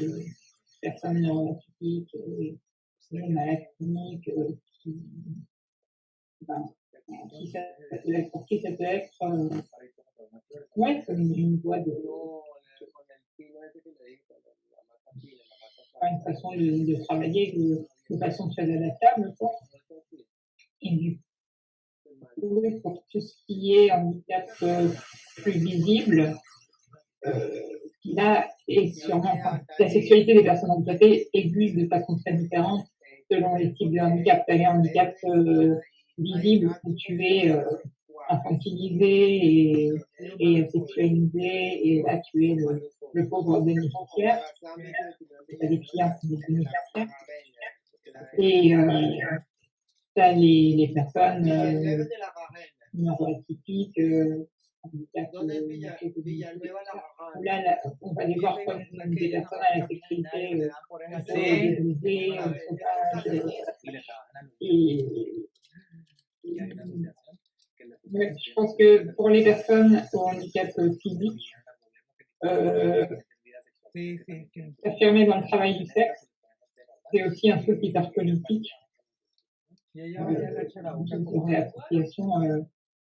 personnes neurotypiques, des malades chroniques, qui, ben, qui ça, pour qui ça peut être ouais, comme une voie de une façon de, travailler de, de, façon très adaptable. Quoi. Et du coup, pour tout ce qui est handicap euh, plus visible, euh, là, et sûrement, la sexualité des personnes handicapées existe de façon très différente selon les types de handicap. Tu as les handicaps euh, visibles où tu es euh, infantilisé et, et sexualisé, et là tu es le, le pauvre bénéficiaire. As des clients qui sont des bénéficiaires. Et euh, as les, les personnes euh, neuroatypiques, euh, Là, là, on va les voir comme des personnes à la sexualité euh, et, je pense que pour les personnes au handicap physique, euh, s'affirmer dans le travail du sexe, c'est aussi un truc hyper politique. Euh, une réappropriation, euh,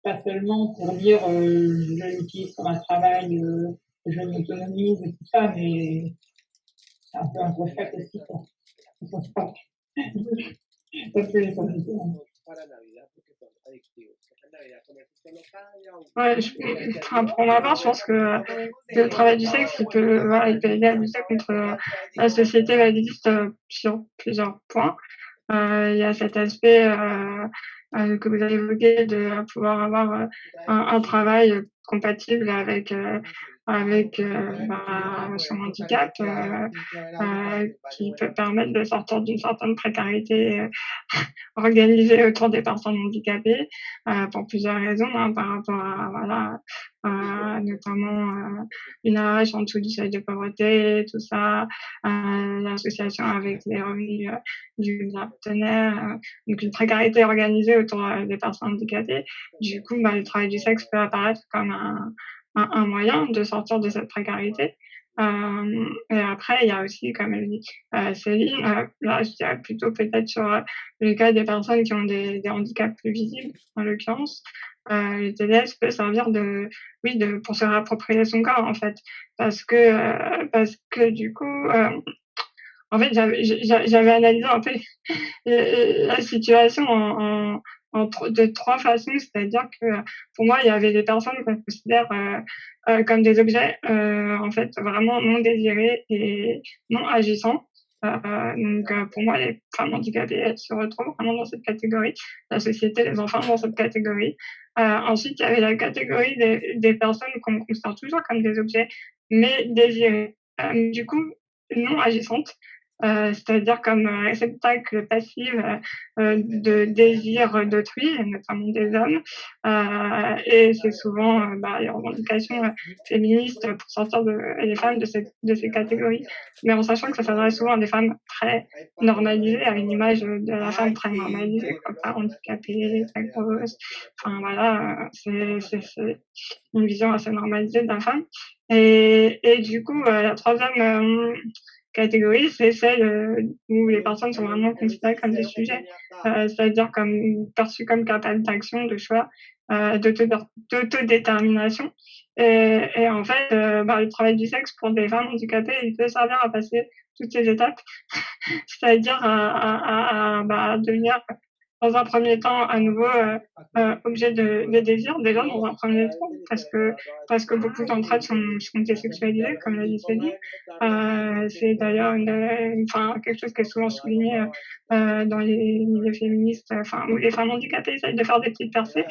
pas seulement pour dire euh, je l'utilise comme un travail, euh, je m'autonomise et tout ça, mais c'est un peu un reflet aussi. Pas. ça Ouais, pour ma part, je pense que le travail du sexe, il peut, voilà, il peut aider contre euh, la société validiste euh, sur plusieurs points. Euh, il y a cet aspect euh, euh, que vous avez évoqué de pouvoir avoir un, travail compatible avec avec bah, son handicap qui peut permettre de sortir d'une certaine précarité organisée autour des personnes handicapées pour plusieurs raisons hein, par rapport à voilà notamment une âge en dessous du seuil de pauvreté, tout ça, l'association avec les revenus du partenaire, donc une précarité organisée autour des personnes handicapées. Du coup, bah, le travail du sexe peut apparaître comme un, moyen de sortir de cette précarité. Euh, et après, il y a aussi, comme elle dit euh, Céline, euh, là, je dirais plutôt peut-être sur le cas des personnes qui ont des, handicaps plus visibles, en l'occurrence. Euh, le TDS peut servir de, oui, de, pour se réapproprier son corps, en fait. Parce que, parce que du coup, en fait, j'avais analysé un peu la situation en de trois façons, c'est-à-dire que pour moi, il y avait des personnes qu'on considère euh, euh, comme des objets, euh, en fait, vraiment non désirés et non agissants. donc pour moi, les femmes handicapées, elles se retrouvent vraiment dans cette catégorie. La société, les enfants dans cette catégorie. ensuite, il y avait la catégorie des, des personnes qu'on considère toujours comme des objets, mais désirés. du coup, non agissantes. Euh, c'est-à-dire comme réceptacle passif euh, de désir d'autrui, notamment des hommes. Euh, et c'est souvent bah, les revendications féministes pour sortir de, les femmes de, cette, de ces catégories, mais en sachant que ça s'adresse souvent à des femmes très normalisées, à une image de la femme très normalisée, comme pas handicapée, très grosse. Enfin voilà, c'est une vision assez normalisée de la femme. Et, et du coup, la troisième catégorie, c'est celle euh, où les personnes sont vraiment considérées comme des sujets, euh, c'est-à-dire comme perçues comme capables d'action, de choix, euh, d'autodétermination. Et, et en fait, euh, bah, le travail du sexe pour des femmes handicapées, il peut servir à passer toutes ces étapes, c'est-à-dire à, à, à, bah, devenir dans un premier temps à nouveau euh, euh, objet de, de, désir déjà dans un premier temps parce que parce que beaucoup d'entre elles sont, sont désexualisées comme l'a dit euh, c'est d'ailleurs une, enfin quelque chose qui est souvent souligné euh, dans les milieux féministes enfin où les femmes handicapées essayent de faire des petites percées.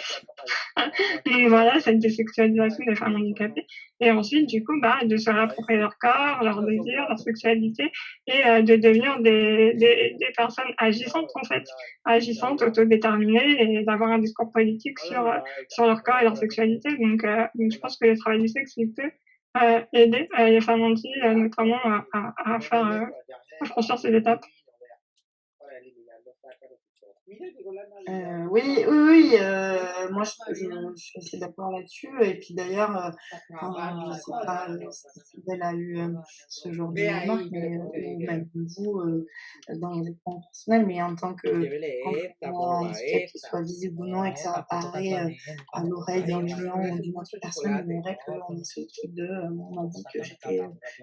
Donc voilà cette désexualisation des femmes handicapées. Et ensuite du coup bah de se réapproprier leur corps leur désir leur sexualité et euh, de devenir des, des, des personnes agissantes en fait. Agissantes autodéterminés et d'avoir un discours politique sur, euh, sur leur corps et leur sexualité. Donc, euh, donc je pense que le travail du sexe, il peut euh, aider les femmes antilles, notamment à, à, à faire à franchir ces étapes. Euh, oui, oui, oui. Euh, moi, je, je, je, suis assez d'accord là-dessus. Et puis d'ailleurs, euh, je ne sais pas si elle a eu ce genre de remarque, mais même vous, dans les plans personnels, mais en tant que handicap, qu'il soit visible ou non, et que ça apparaît à l'oreille d'un client ou d'une autre personne, il vrai qu'on est ce truc de on m'a dit que j'étais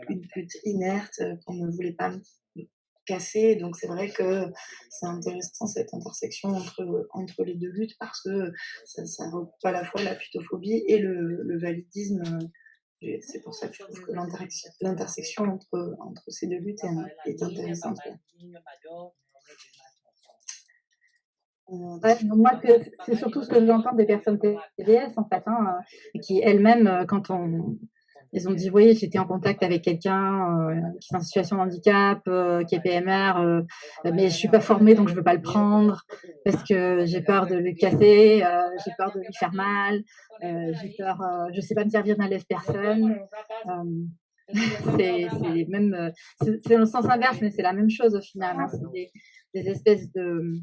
une pute inerte, qu'on ne voulait pas. me cassé. Donc c'est vrai que c'est intéressant cette intersection entre, entre les deux luttes parce que ça, ça regroupe à la fois la putophobie et le, validisme. C'est pour ça que je trouve que l'intersection entre, entre ces deux luttes est, intéressante. Ouais, moi, c'est surtout ce que j'entends des personnes TDS, en fait, hein, qui elles-mêmes, quand on, ils ont dit, oui, j'étais en contact avec quelqu'un euh, qui est en situation de handicap, euh, qui est PMR, euh, mais je suis pas formée, donc je veux pas le prendre parce que j'ai peur de le casser, j'ai peur de lui faire mal, j'ai peur, je sais pas me servir d'un lève-personne. c'est même, c'est dans le sens inverse, mais c'est la même chose au final. Hein, c'est des, des espèces de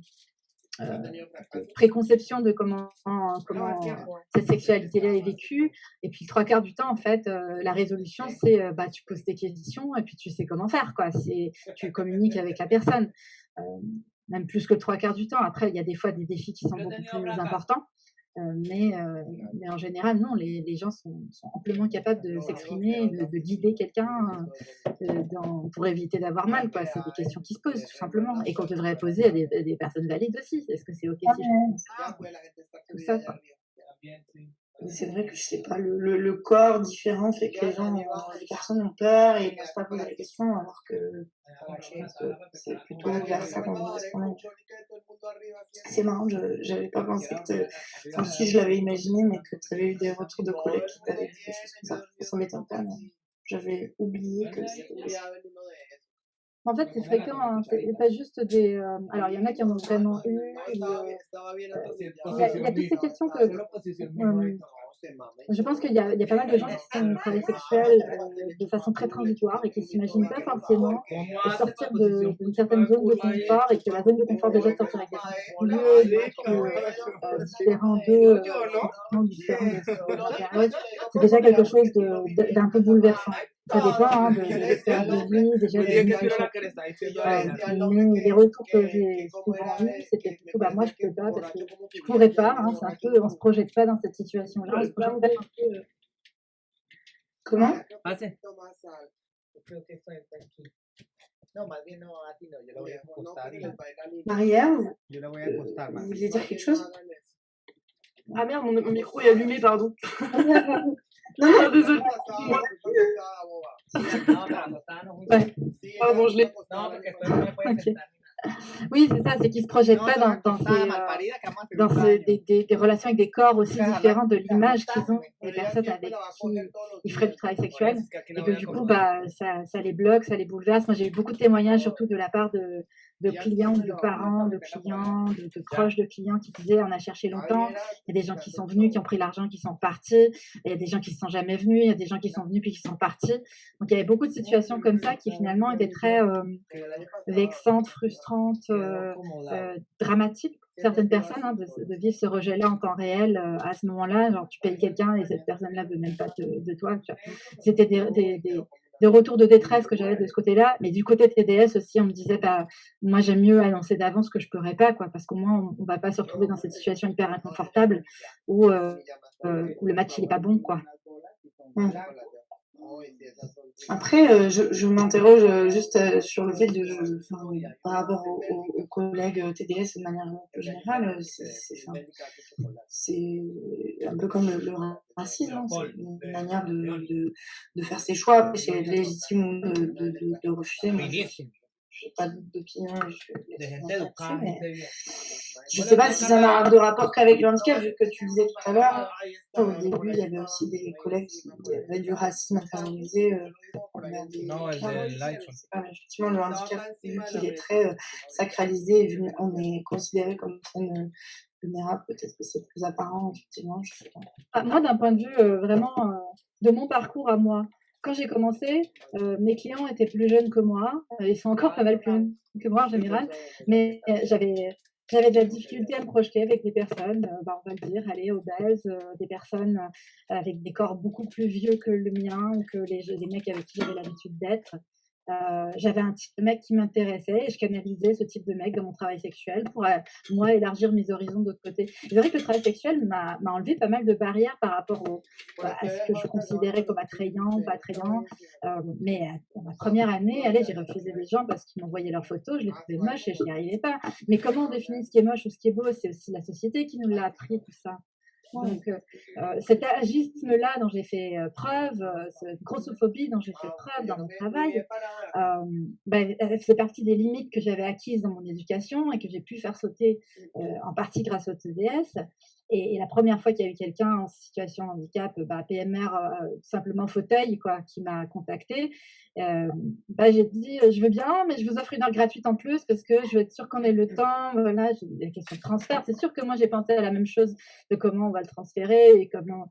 préconception de comment, comment cette sexualité-là est vécue. Et puis, trois quarts du temps, en fait, euh, la résolution, c'est euh, bah, tu poses tes questions et puis tu sais comment faire. Quoi. Tu communiques avec la personne, même plus que trois quarts du temps. Après, il y a des fois des défis qui sont beaucoup plus importants. Euh, mais, euh, mais, en général, non, les, les gens sont, sont, amplement capables de s'exprimer, de, de, guider quelqu'un euh, pour éviter d'avoir mal. Quoi. C'est des questions qui se posent, tout simplement, et qu'on devrait poser à des, à des personnes valides aussi. Est-ce que c'est OK si je... Tout ça, quoi. C'est vrai que je sais pas, le, le, le, corps différent fait que les gens, les personnes ont peur et n'osent pas poser la question, alors que c'est plutôt vers ça qu'on répondre. C'est marrant, je n'avais pas pensé que. Enfin, si je l'avais imaginé, mais que tu avais eu des retours de collègues qui t'avaient dit des choses comme ça. Ça m'étonne pas, mais j'avais oublié que c'était. En fait, c'est fréquent, hein. c'est pas juste des. Euh, alors, il y en a qui en ont vraiment eu. Euh, il, y a, toutes ces questions que. Euh, je pense qu'il y, a pas mal de gens qui sont travail sexuel de façon très transitoire et qui ne s'imaginent pas forcément sortir d'une certaine zone de confort et que la zone de confort déjà de sortir avec des lieux différents d'eux, différents c'est déjà quelque chose d'un peu bouleversant. Ça dépend hein, de, de l'expérience de vie, déjà de mais les retours que j'ai souvent eus, c'était plutôt bah, moi je peux pas parce que je pourrais pas, hein, c'est un peu, on se projette pas dans cette situation-là, on se projette pas. un peu. Euh... Comment? Maria, vous vouliez dire quelque chose? Ah merde, mon, mon micro est allumé, pardon. Non, non, désolé. Ouais. Ah bon, je l'ai. Okay. Oui, c'est ça, c'est qu'ils ne se projettent pas dans, dans, ces, euh, dans ces, des, des, des, relations avec des corps aussi différents de l'image qu'ils ont des personnes avec qui ils feraient du travail sexuel. Et que du coup, bah, ça, ça les bloque, ça les bouleverse. Moi, j'ai eu beaucoup de témoignages, surtout de la part de, de clients, de parents, de clients, de, de, proches de clients qui disaient on a cherché longtemps, il y a des gens qui sont venus, qui ont pris l'argent, qui sont partis, il y a des gens qui ne sont jamais venus, il y a des gens qui sont venus puis qui sont partis. Donc il y avait beaucoup de situations comme ça qui finalement étaient très euh, vexantes, frustrantes, euh, euh, dramatiques pour certaines personnes hein, de, de, vivre ce rejet-là en temps réel euh, à ce moment-là. Genre tu payes quelqu'un et cette personne-là ne veut même pas de, de toi. C'était des, des, des de retours de détresse que j'avais de ce côté-là. Mais du côté de TDS aussi, on me disait, bah, moi, j'aime mieux annoncer d'avance que je ne pourrais pas, quoi, parce qu'au moins, on ne va pas se retrouver dans cette situation hyper inconfortable où, euh, euh, où le match, il n'est pas bon, quoi. Mmh. Après, euh, je, m'interroge euh, juste euh, sur le fait de, par rapport aux, collègues TDS de manière générale, c'est un peu comme le, racisme, hein, c'est une manière de, de, faire ses choix. C'est légitime de, de, refuser. Je n'ai pas d'opinion, je ne sais pas si ça n'a de rapport qu'avec le handicap, vu que tu disais tout à l'heure, au début, il y avait aussi des collègues qui avaient du racisme intériorisé. Euh, non, là, effectivement, le handicap, vu qu'il est très euh, sacralisé, on est considéré comme une vulnérable, peut-être que c'est plus apparent, effectivement. Ah, moi, d'un point de vue euh, vraiment euh, de mon parcours à moi, quand j'ai commencé, euh, mes clients étaient plus jeunes que moi. Euh, ils sont encore pas mal plus jeunes que moi en général. Mais euh, j'avais j'avais de la difficulté à me projeter avec des personnes, bah, on va le dire, allez, obèses, des personnes avec des corps beaucoup plus vieux que le mien ou que les, les mecs avec qui j'avais l'habitude d'être. Euh, j'avais un type de mec qui m'intéressait et je canalisais ce type de mec dans mon travail sexuel pour, euh, moi, élargir mes horizons de l'autre côté. C'est vrai que le travail sexuel m'a enlevé pas mal de barrières par rapport au, à ce que je considérais comme attrayant, pas attrayant. Euh, mais dans ma première année, allez, j'ai refusé des gens parce qu'ils m'envoyaient leurs photos, je les trouvais moches et je n'y arrivais pas. Mais comment on définit ce qui est moche ou ce qui est beau? C'est aussi la société qui nous l'a appris, tout ça. Donc, euh, euh, cet agisme-là dont j'ai fait euh, preuve, cette grossophobie dont j'ai fait preuve dans mon travail, euh, ben, c'est partie des limites que j'avais acquises dans mon éducation et que j'ai pu faire sauter en partie grâce au TDS. Et, et, la première fois qu'il y a eu quelqu'un en situation de handicap, bah, PMR, euh, simplement fauteuil, quoi, qui m'a contacté, euh, bah, j'ai dit je veux bien, mais je vous offre une heure gratuite en plus parce que je veux être sûre qu'on ait le temps. Voilà, la question de transfert, c'est sûr que moi j'ai pensé à la même chose de comment on va le transférer et comment.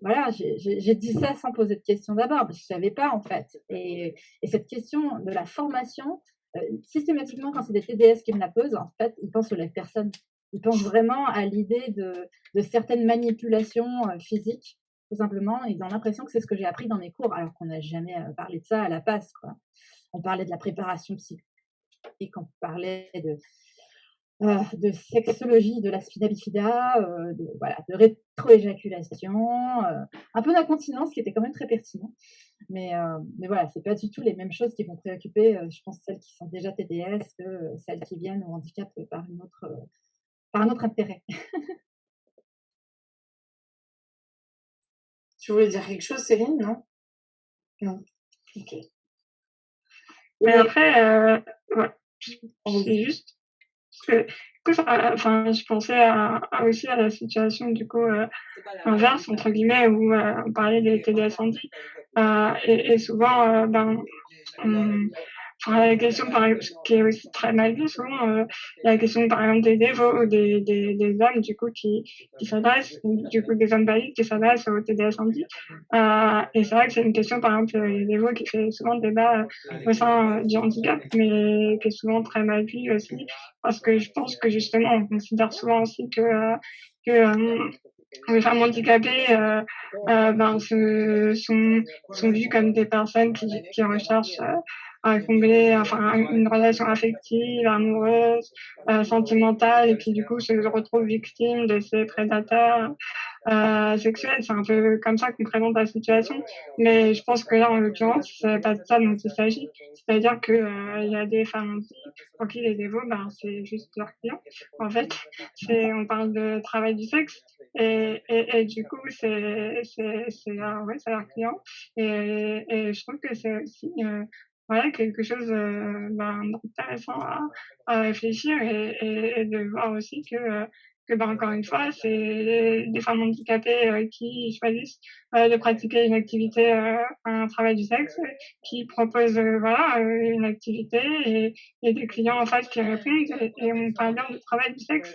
Voilà, j'ai dit ça sans poser de questions d'abord, parce que je savais pas en fait. Et, et cette question de la formation, euh, systématiquement quand c'est des TDS qui me la posent, en fait, ils pensent aux la personne ils pensent vraiment à l'idée de, certaines manipulations euh, physiques, tout simplement. Ils ont l'impression que c'est ce que j'ai appris dans mes cours, alors qu'on n'a jamais euh, parlé de ça à la passe. Quoi. On parlait de la préparation psychique, on parlait de, euh, sexologie de la spina bifida, de, voilà, de rétroéjaculation, un peu d'incontinence qui était quand même très pertinent. Mais, mais voilà, c'est pas du tout les mêmes choses qui vont préoccuper, je pense, celles qui sont déjà TDS que celles qui viennent au handicap par une autre par un autre intérêt. tu voulais dire quelque chose, Céline, non? Non. Ok. Mais après, euh, ouais. c'est juste que, enfin, je pensais à, aussi à la situation du coup euh, inverse entre guillemets où euh, on parlait des euh, et, et, souvent ben on, la question, par exemple, qui est aussi très mal vue souvent, euh, la question, par exemple, des dévots ou des, des, des hommes, du coup, qui, qui s'adressent, du coup, des hommes valides qui s'adressent au TDS handi. Euh, et c'est vrai que c'est une question, par exemple, les dévots qui fait souvent débat euh, au sein du handicap, mais qui est souvent très mal vue aussi, parce que je pense que justement, on considère souvent aussi que, euh, que euh, les femmes handicapées euh, euh, ben, se, sont, sont vues comme des personnes qui, qui recherchent euh, à combler enfin une relation affective, amoureuse, euh, sentimentale, et puis du coup se retrouve victime de ces prédateurs euh, sexuels. C'est un peu comme ça qu'on présente la situation, mais je pense que là, en l'occurrence, c'est pas de ça dont il s'agit. C'est-à-dire que euh, y a des femmes pour qui les dévots, ben c'est juste leur client. En fait, on parle de travail du sexe. Et, et, du coup, c'est c'est ouais, leur client. Et, et je trouve que c'est aussi euh, voilà, quelque chose euh, ben, d'intéressant à, à, réfléchir et, et, et, de voir aussi que, euh, que ben, encore une fois, c'est des femmes handicapées euh, qui choisissent euh, de pratiquer une activité, euh, un travail du sexe, qui proposent voilà une activité et, et, des clients en face qui répondent et, on parle bien de travail du sexe.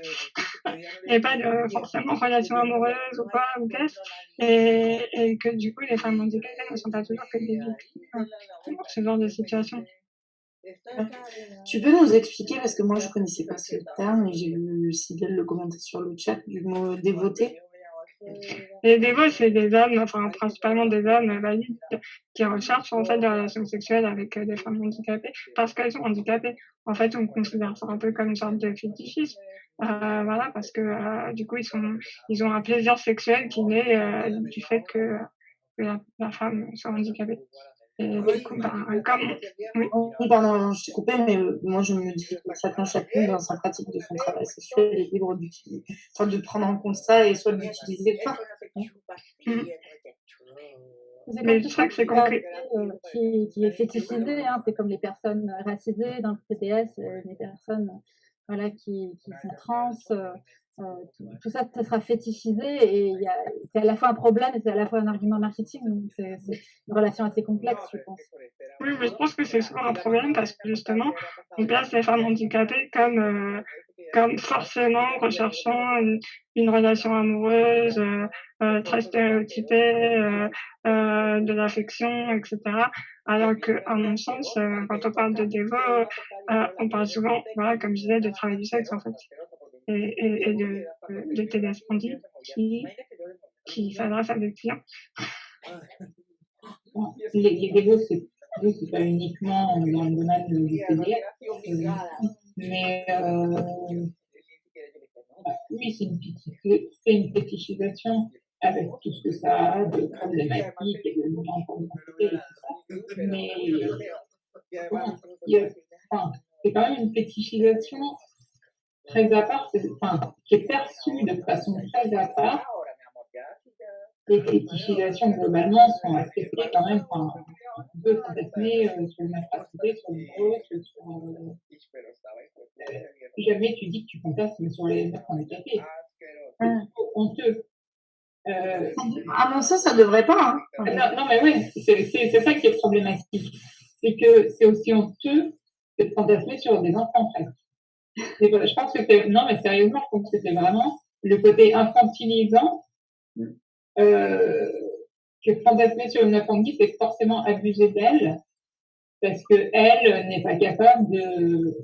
Et pas de forcément relation amoureuse ou quoi ou qu'est-ce. Et, et que du coup les femmes handicapées ne sont pas toujours que des victimes pour ce genre de situation. Tu peux nous expliquer, parce que moi je connaissais pas ce terme et j'ai vu Sybille le commenter sur le chat du mot dévoté. Les dévots, c'est des hommes, enfin principalement des hommes valides qui recherchent en fait des relations sexuelles avec des femmes handicapées parce qu'elles sont handicapées. En fait, on considère ça un peu comme une sorte de fétichisme. Euh, voilà, parce que euh, du coup, ils sont, ils ont un plaisir sexuel qui naît euh, du fait que, que la, la, femme soit handicapée. Oui, pardon, je t'ai coupé, mais moi je me dis que chacun, chacune dans sa pratique de son travail sexuel est libre d'utiliser, enfin, de prendre en compte ça et soit d'utiliser pas. C'est comme ça que c'est concret. Qui, qui est fétichisé, hein, c'est comme les personnes racisées dans le PTS, les personnes voilà, qui, qui sont trans, euh, tout, tout, ça, ça sera fétichisé et c'est à la fois un problème et c'est à la fois un argument marketing. Donc c'est une relation assez complexe, je pense. Oui, mais je pense que c'est souvent un problème parce que justement, on place les femmes handicapées comme, euh, comme forcément recherchant une, une relation amoureuse euh, euh très stéréotypée, euh, euh, de l'affection, etc. Alors que, à mon sens, quand on parle de dévot, on parle souvent, voilà, comme je disais, de travail du sexe en fait et, de, de TDS Andy qui, qui s'adresse à des clients. Les, les dégos, c'est pas uniquement dans le domaine du TDS, euh, mais euh, oui, c'est une, fétichisation avec tout ce que ça a de problématiques et de et tout ça. Mais enfin, c'est quand même une fétichisation très à part, enfin, qui est perçue de façon très à part. Les fétichisations, globalement, sont acceptées quand même. Enfin, on peut fantasmer euh, sur une infrastructure, sur une grosse, sur. Euh, jamais tu dis que tu fantasmes sur les mecs handicapés. C'est honteux. Euh, à mon sens, ça devrait pas. Hein. Non, non, mais oui, c'est ça qui est problématique. C'est que c'est aussi honteux que de fantasmer sur des enfants presque je pense que c'est, non, mais sérieusement, je pense que c'est vraiment le côté infantilisant, euh, que fantasmer sur une apprenti, c'est forcément abuser d'elle, parce que elle n'est pas capable de,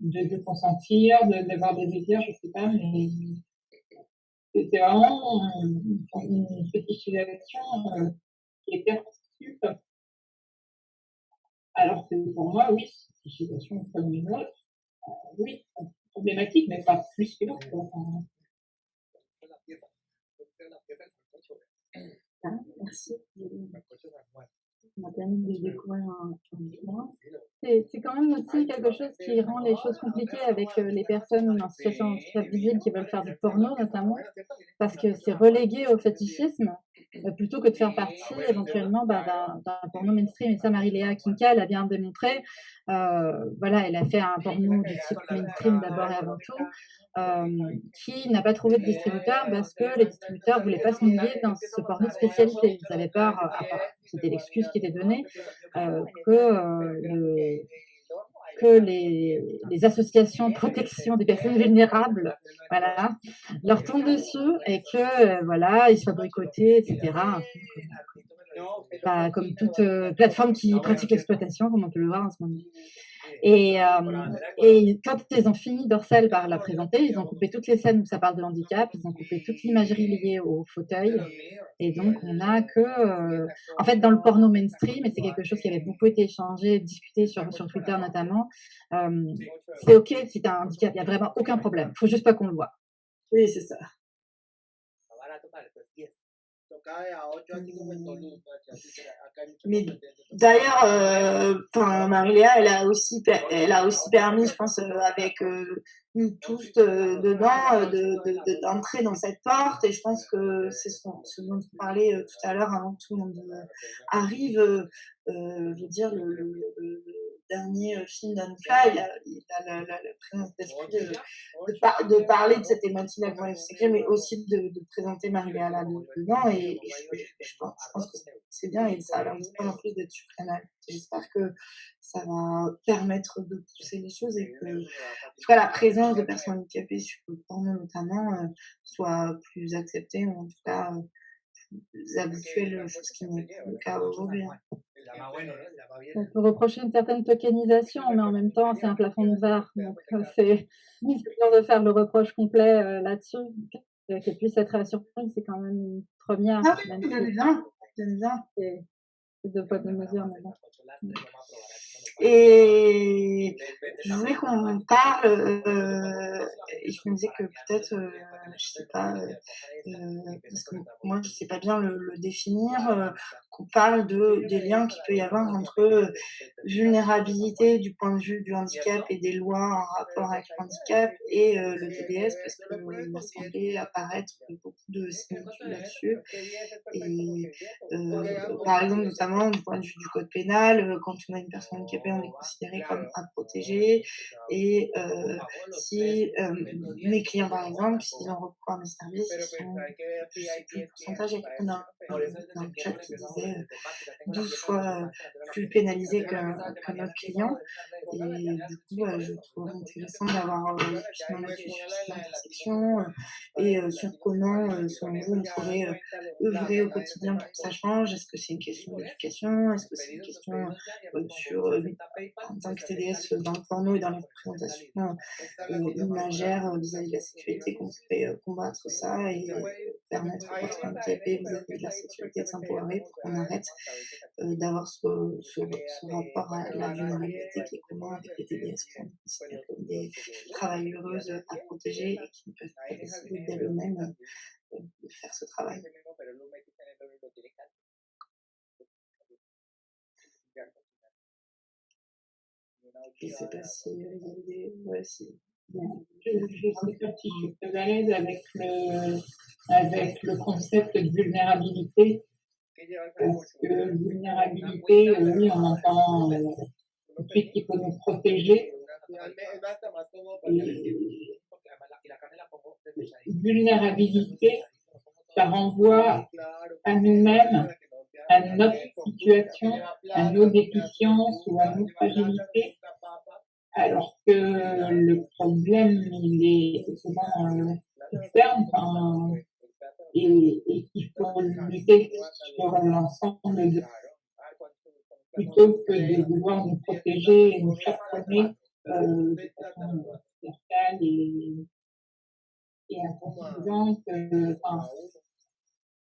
de, de consentir, d'avoir des désirs, je sais pas, mais c'est vraiment une, une fétichisation euh, qui est perçue alors que pour moi, oui, fétichisation comme une autre, oui, problématique, mais pas plus que l'autre. Ah, merci. C'est quand même aussi quelque chose qui rend les choses compliquées avec euh, les personnes en situation de visible qui veulent faire du porno notamment, parce que c'est relégué au fétichisme plutôt que de faire partie éventuellement bah, d'un porno mainstream. Et ça, Marie-Léa Kinka l'a bien démontré. voilà, elle a fait un porno de type mainstream d'abord et avant tout. qui n'a pas trouvé de distributeur parce que les distributeurs ne voulaient pas se mouiller dans ce porno de spécialité. Ils avaient peur, c'était l'excuse qui était donnée, que le, que les, associations de protection des personnes vulnérables voilà, leur tombent dessus et que euh, voilà, ils soient boycottés, etc. Pas comme toute euh, plateforme qui pratique l'exploitation, comme on peut le voir en ce moment. Et, euh, et, quand ils ont fini Dorsal par la présenter, ils ont coupé toutes les scènes où ça parle de handicap, ils ont coupé toute l'imagerie liée au fauteuil. Et donc, on n'a que. Euh, en fait, dans le porno mainstream, et c'est quelque chose qui avait beaucoup été échangé, discuté sur, sur Twitter notamment, euh, c'est OK si tu as un handicap, il n'y a vraiment aucun problème. Il faut juste pas qu'on le voit. Oui, c'est ça. Mais d'ailleurs, euh, Marie-Léa, elle a aussi, elle a aussi permis, je pense, euh, avec euh, nous tous dedans, de, d'entrer dans cette porte. Et je pense que c'est ce, dont on parlait tout à l'heure avant que tout le monde arrive. je veux dire, le dernier euh, film d'Anka, il a, il a la, présence d'esprit de, de, parler de cette thématique de la mais aussi de, présenter Marie-Léa dedans. Et, je, pense, que c'est bien et ça a l'air en plus d'être suprême. J'espère que ça va permettre de pousser les choses et que en la présence de personnes handicapées sur le porno notamment euh, soit plus acceptée, ou en tout cas euh, plus habituelle, chose qui n'est pas le cas aujourd'hui. On peut reprocher une certaine tokenisation, mais en même temps, c'est un plafond de verre. Donc, c'est dur de faire le reproche complet euh, là-dessus. Qu'elle puisse être surprise, c'est quand même une première. Ah oui, bien. Bien. C'est deux poids, de mesure, mais bon. Et je voulais qu'on parle, euh, et je me disais que peut-être, euh, je sais pas, euh, parce que moi je sais pas bien le, définir, qu'on parle de, des liens qu'il peut y avoir entre vulnérabilité du point de vue du handicap et des lois en rapport avec le handicap et le TDS, parce qu'il m'a semblé apparaître beaucoup de similitudes là-dessus. Et par exemple, notamment du point de vue du code pénal, quand on a une personne handicapée, on est considéré comme à protéger. Et euh, si euh, mes clients, par exemple, s'ils ont recours à mes services, ils sont, je sais plus le pourcentage, a dans le chat qui disait 12 euh, fois plus pénalisé qu'un autre client. Et du coup, je trouve intéressant d'avoir justement là-dessus sur cette intersection et sur comment, selon vous, on pourrait œuvrer au quotidien pour que ça change. Est-ce que c'est une question d'éducation Est-ce que c'est une question sur tant que TDS dans le porno et dans les représentations euh, imagères euh, vis-à-vis de la sécurité, qu'on pourrait euh, combattre ça et permettre aux personnes handicapées vis-à-vis de la sécurité de s'empowerer pour qu'on arrête d'avoir ce, ce, rapport à la vulnérabilité qui est commun avec les TDS qu'on considère comme des travailleuses à protéger et qui ne peuvent pas décider d'elles-mêmes de faire ce travail. Sais si. Je ne sais pas si je très à l'aise avec le, avec le concept de vulnérabilité. Parce que vulnérabilité, oui, on entend euh, le fait qu'il faut nous protéger. vulnérabilité, ça renvoie à nous-mêmes, à notre situation, à nos déficiences ou à nos fragilités alors que le problème, il est souvent euh, externe et, et qu'il faut lutter sur l'ensemble plutôt que de vouloir nous protéger et nous chaperonner euh, de façon verticale et, et insuffisante. Euh, enfin,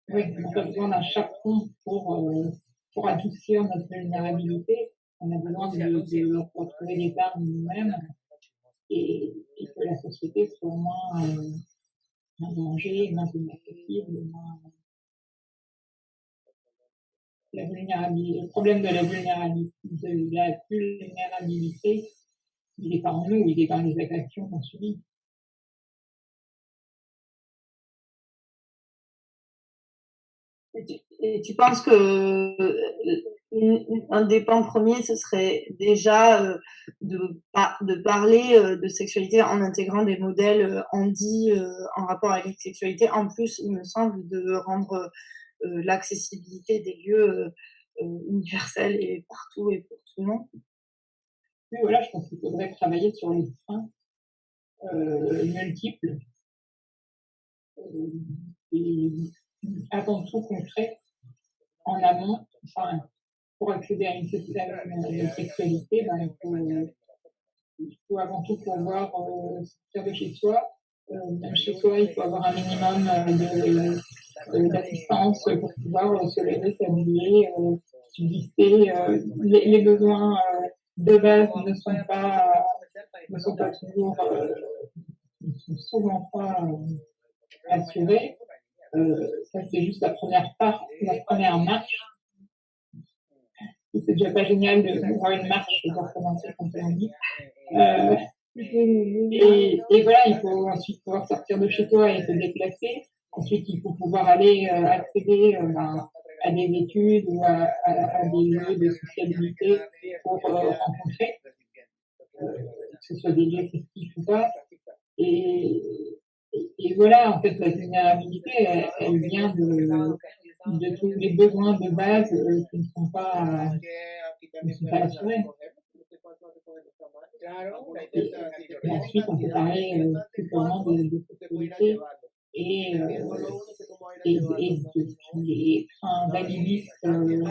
oui, on a besoin d'un chaperon pour, euh, pour adoucir notre vulnérabilité on a besoin de, de retrouver les parts nous-mêmes et, et, que la société soit moins, euh, danger, moins inaccessible, moins... La vulnérabilité, le problème de la vulnérabilité, de la vulnérabilité, il est pas en nous, il est dans les agressions qu'on subit. Et tu, penses que euh, un des points premiers, ce serait déjà euh, de, de parler euh, de sexualité en intégrant des modèles handi en rapport avec la sexualité. En plus, il me semble, de rendre l'accessibilité des lieux universels et partout et pour tout le monde. Oui, voilà, je pense qu'il faudrait travailler sur les freins multiples avant tout concret en amont. Enfin, pour accéder à une, sexualité, ben, il, faut, il, faut, avant tout pouvoir euh, sortir de chez soi. Euh, même chez soi, il faut avoir un minimum euh, euh d'assistance pour pouvoir se lever, s'habiller, subsister. Les, les, besoins de base ne sont pas, ne sont pas toujours, souvent pas assurés. Euh, ça, c'est juste la première part, la première marche. C'est déjà pas génial de voir une marche et de recommencer comme on dit. Euh, et, et, voilà, il faut ensuite pouvoir sortir de chez toi et se déplacer. Ensuite, il faut pouvoir aller euh, accéder euh, ben, à des études ou à, à, à, des lieux de sociabilité pour euh, rencontrer, que ce soit des lieux festifs ou pas. Et, et voilà, en fait, la vulnérabilité, elle, vient de, de, tous les besoins de base euh, qui ne sont pas, qui sont pas assurés. Et, ensuite, on peut parler euh, plus purement de, de sécurité et, euh, et, et de freins validistes euh, de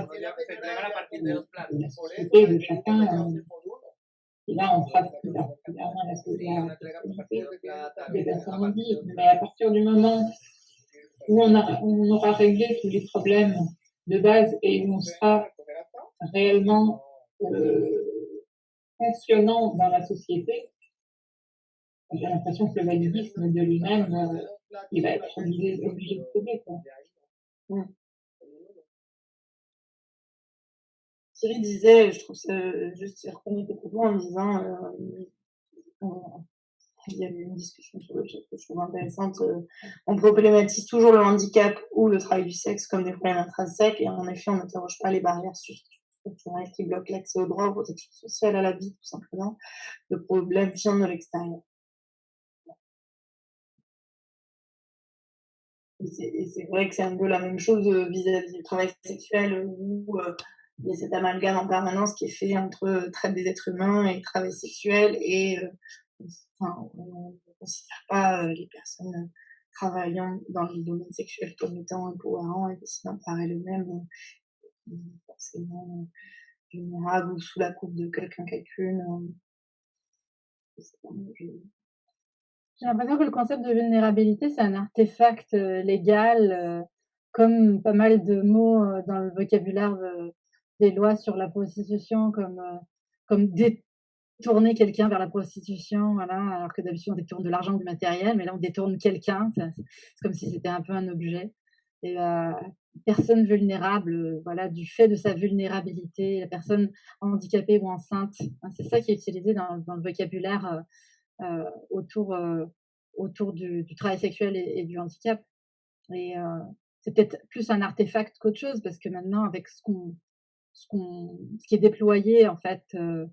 la société de chacun. Euh, et là, on plus particulièrement la sexualité des personnes Mais à partir du moment où on, a, on aura réglé tous les problèmes de base et où on sera réellement euh, fonctionnant dans la société, j'ai l'impression que le validisme de lui-même, euh, il va être obligé, obligé de céder. Quoi. Mm. Thierry disait, je trouve ça juste, il reprenait tes en disant, euh, il y a eu une discussion sur le chat que je trouve intéressante. Euh, on problématise toujours le handicap ou le travail du sexe comme des problèmes intrinsèques et en effet, on n'interroge pas les barrières structurelles qui bloquent l'accès au droit, aux protections sociales, à la vie, tout simplement. Le problème vient de l'extérieur. Et c'est vrai que c'est un peu la même chose euh, vis-à-vis du travail sexuel où euh, il y a cet amalgame en permanence qui est fait entre euh, traite des êtres humains et travail sexuel et euh, enfin, on ne considère pas euh, les personnes travaillant dans le domaine sexuel comme étant empowerants et décidant par elles-mêmes forcément vulnérables ou sous la coupe de quelqu'un, quelqu'une. J'ai l'impression que le concept de vulnérabilité, c'est un artefact légal, comme pas mal de mots dans le vocabulaire des lois sur la prostitution comme, euh, comme détourner quelqu'un vers la prostitution, voilà, alors que d'habitude on détourne de l'argent, du matériel, mais là on détourne quelqu'un, c'est comme si c'était un peu un objet. Et la personne vulnérable, voilà, du fait de sa vulnérabilité, la personne handicapée ou enceinte, hein, c'est ça qui est utilisé dans, le vocabulaire euh, euh autour, euh, autour du, travail sexuel et, et du handicap. Et euh, c'est peut-être plus un artefact qu'autre chose, parce que maintenant, avec ce qu'on ce, ce qui est déployé en fait euh,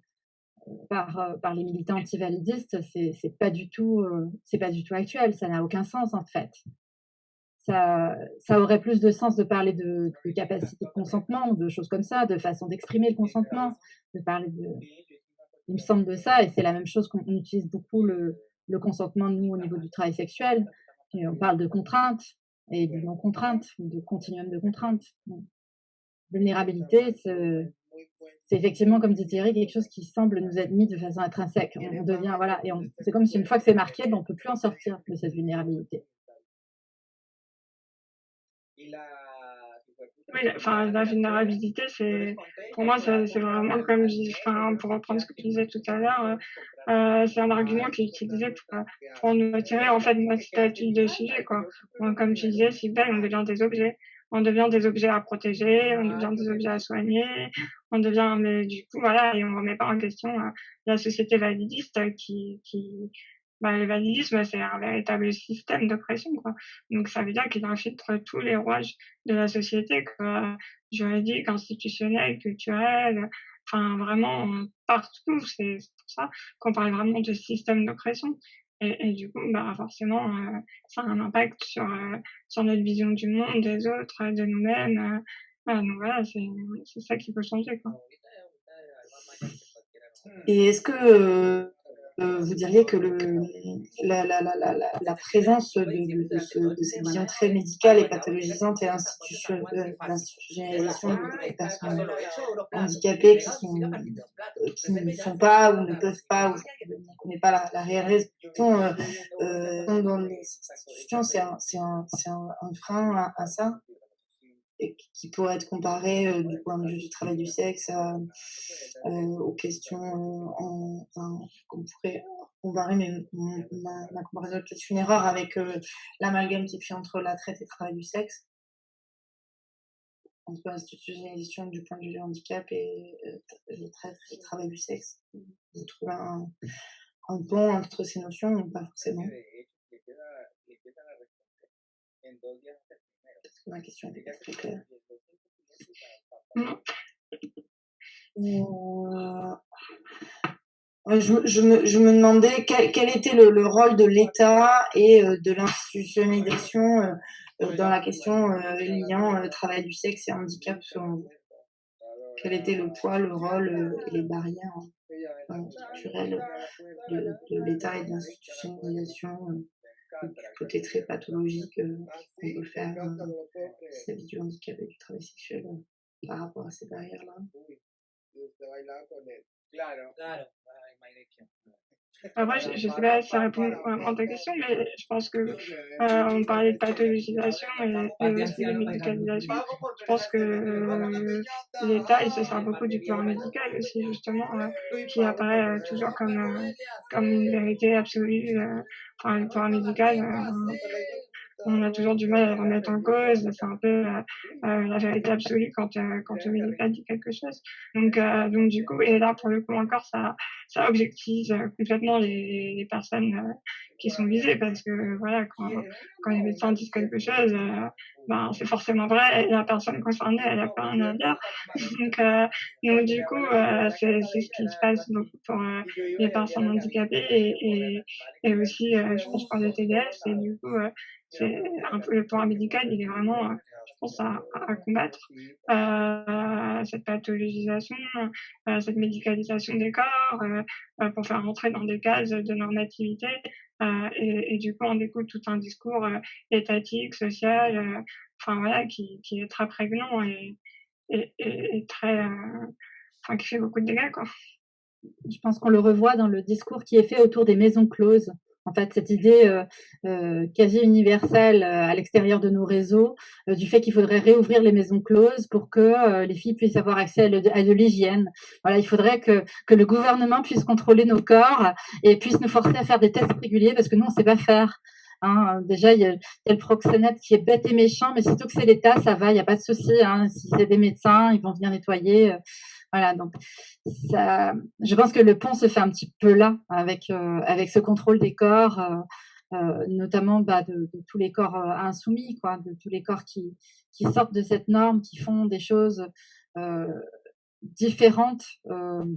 par, euh, par les militants antivalidistes, c'est, c'est pas du tout, euh, c'est pas du tout actuel. Ça n'a aucun sens en fait. Ça, ça aurait plus de sens de parler de, de capacité de consentement, de choses comme ça, de façon d'exprimer le consentement, de parler de, il me semble de ça, et c'est la même chose qu'on utilise beaucoup le, le consentement nous au niveau du travail sexuel. Et on parle de contraintes et de non contraintes, de continuum de contraintes vulnérabilité, c'est effectivement, comme dit Thierry, quelque chose qui semble nous être mis de façon intrinsèque. On, devient, voilà, et c'est comme si une fois que c'est marqué, ben, on ne peut plus en sortir de cette vulnérabilité. Oui, enfin, la vulnérabilité, c'est, pour moi, c'est vraiment comme, enfin, pour reprendre ce que tu disais tout à l'heure, euh, euh c'est un argument qui est utilisé pour, pour nous retirer, en fait, notre statut de sujet, quoi. Comme tu disais, si belle, on devient des objets on devient des objets à protéger, on devient des objets à soigner, on devient, mais du coup, voilà, et on remet pas en question euh, la société validiste qui, qui, bah, le validisme, c'est un véritable système d'oppression, quoi. Donc, ça veut dire qu'il infiltre tous les rouages de la société, quoi. Juridique, institutionnel, culturel, enfin, vraiment, partout. C'est pour ça qu'on parle vraiment de système d'oppression. Et, du coup, bah, forcément, euh, ça a un impact sur, euh, sur notre vision du monde, des autres, de nous-mêmes. Euh, donc voilà, c'est ça qui peut changer, quoi. Et est-ce que euh, vous diriez que la, présence de, de, de, très médicale et pathologisante et l'institutionnalisation des personnes handicapées euh, qui ne sont pas ou ne peuvent pas ou ne connaissent pas la, réelle euh, euh, dans les institutions, c'est un, frein à, ça? Qui pourrait être comparé euh, du point de vue du travail du sexe euh, aux questions qu'on pourrait comparer, mais ma, comparaison est peut-être une erreur avec euh, l'amalgame qui fait entre la traite et le travail du sexe entre l'institutionnalisation du point de vue du handicap et le traite et le travail du sexe. Vous trouvez un, un pont entre ces notions ou pas forcément très claire. Je, je, me, je, me, demandais quel, quel était le, le, rôle de l'État et euh, de l'institutionnalisation euh, euh, dans la question liant travail du sexe et handicap. Quel était le poids, le rôle et les barrières structurelles de, de l'État et de l'institutionnalisation côté très pathologique euh, qu'on peut faire vis à du handicap et du travail sexuel euh, par rapport à ces barrières-là. Après, je ne sais pas si ça répond à ta question, mais je pense que euh, on parlait de pathologisation et, aussi de médicalisation. Je pense que euh, l'État, il se sert beaucoup du pouvoir médical aussi, justement, euh, qui apparaît euh, toujours comme, euh, comme une vérité absolue. enfin, le pouvoir médical, on a toujours du mal à le remettre en cause. C'est un peu euh, euh, la vérité absolue quand, euh, quand le médical dit quelque chose. Donc, euh, donc du coup, et là, pour le coup encore, ça, ça objective complètement les, personnes qui sont visées parce que voilà, quand, quand les médecins disent quelque chose, ben, c'est forcément vrai la personne concernée, elle a pas un dire. donc, donc, du coup, c'est ce qui se passe beaucoup pour les personnes handicapées et, et, aussi, je pense, pour les TDS. Et du coup, c'est un peu le pouvoir médical, il est vraiment, euh, je pense, à, combattre euh, cette pathologisation, euh, cette médicalisation des corps, euh, pour faire rentrer dans des cases de normativité. Et, et, du coup, on découle tout un discours étatique, social, enfin voilà, qui, est très prégnant et, et, et très, enfin, qui fait beaucoup de dégâts, quoi. Je pense qu'on le revoit dans le discours qui est fait autour des maisons closes en fait, cette idée euh, euh, quasi universelle euh, à l'extérieur de nos réseaux du fait qu'il faudrait réouvrir les maisons closes pour que les filles puissent avoir accès à, de l'hygiène. Voilà, il faudrait que, que le gouvernement puisse contrôler nos corps et puisse nous forcer à faire des tests réguliers parce que nous, on ne sait pas faire. Hein, déjà, il y, a, le proxénète qui est bête et méchant, mais surtout que c'est l'État, ça va, il n'y a pas de souci. Hein. Si c'est des médecins, ils vont venir nettoyer. Voilà, donc ça, je pense que le pont se fait un petit peu là avec euh, avec ce contrôle des corps, euh, euh, notamment bah, de, tous les corps insoumis, quoi, de tous les corps qui qui sortent de cette norme, qui font des choses différentes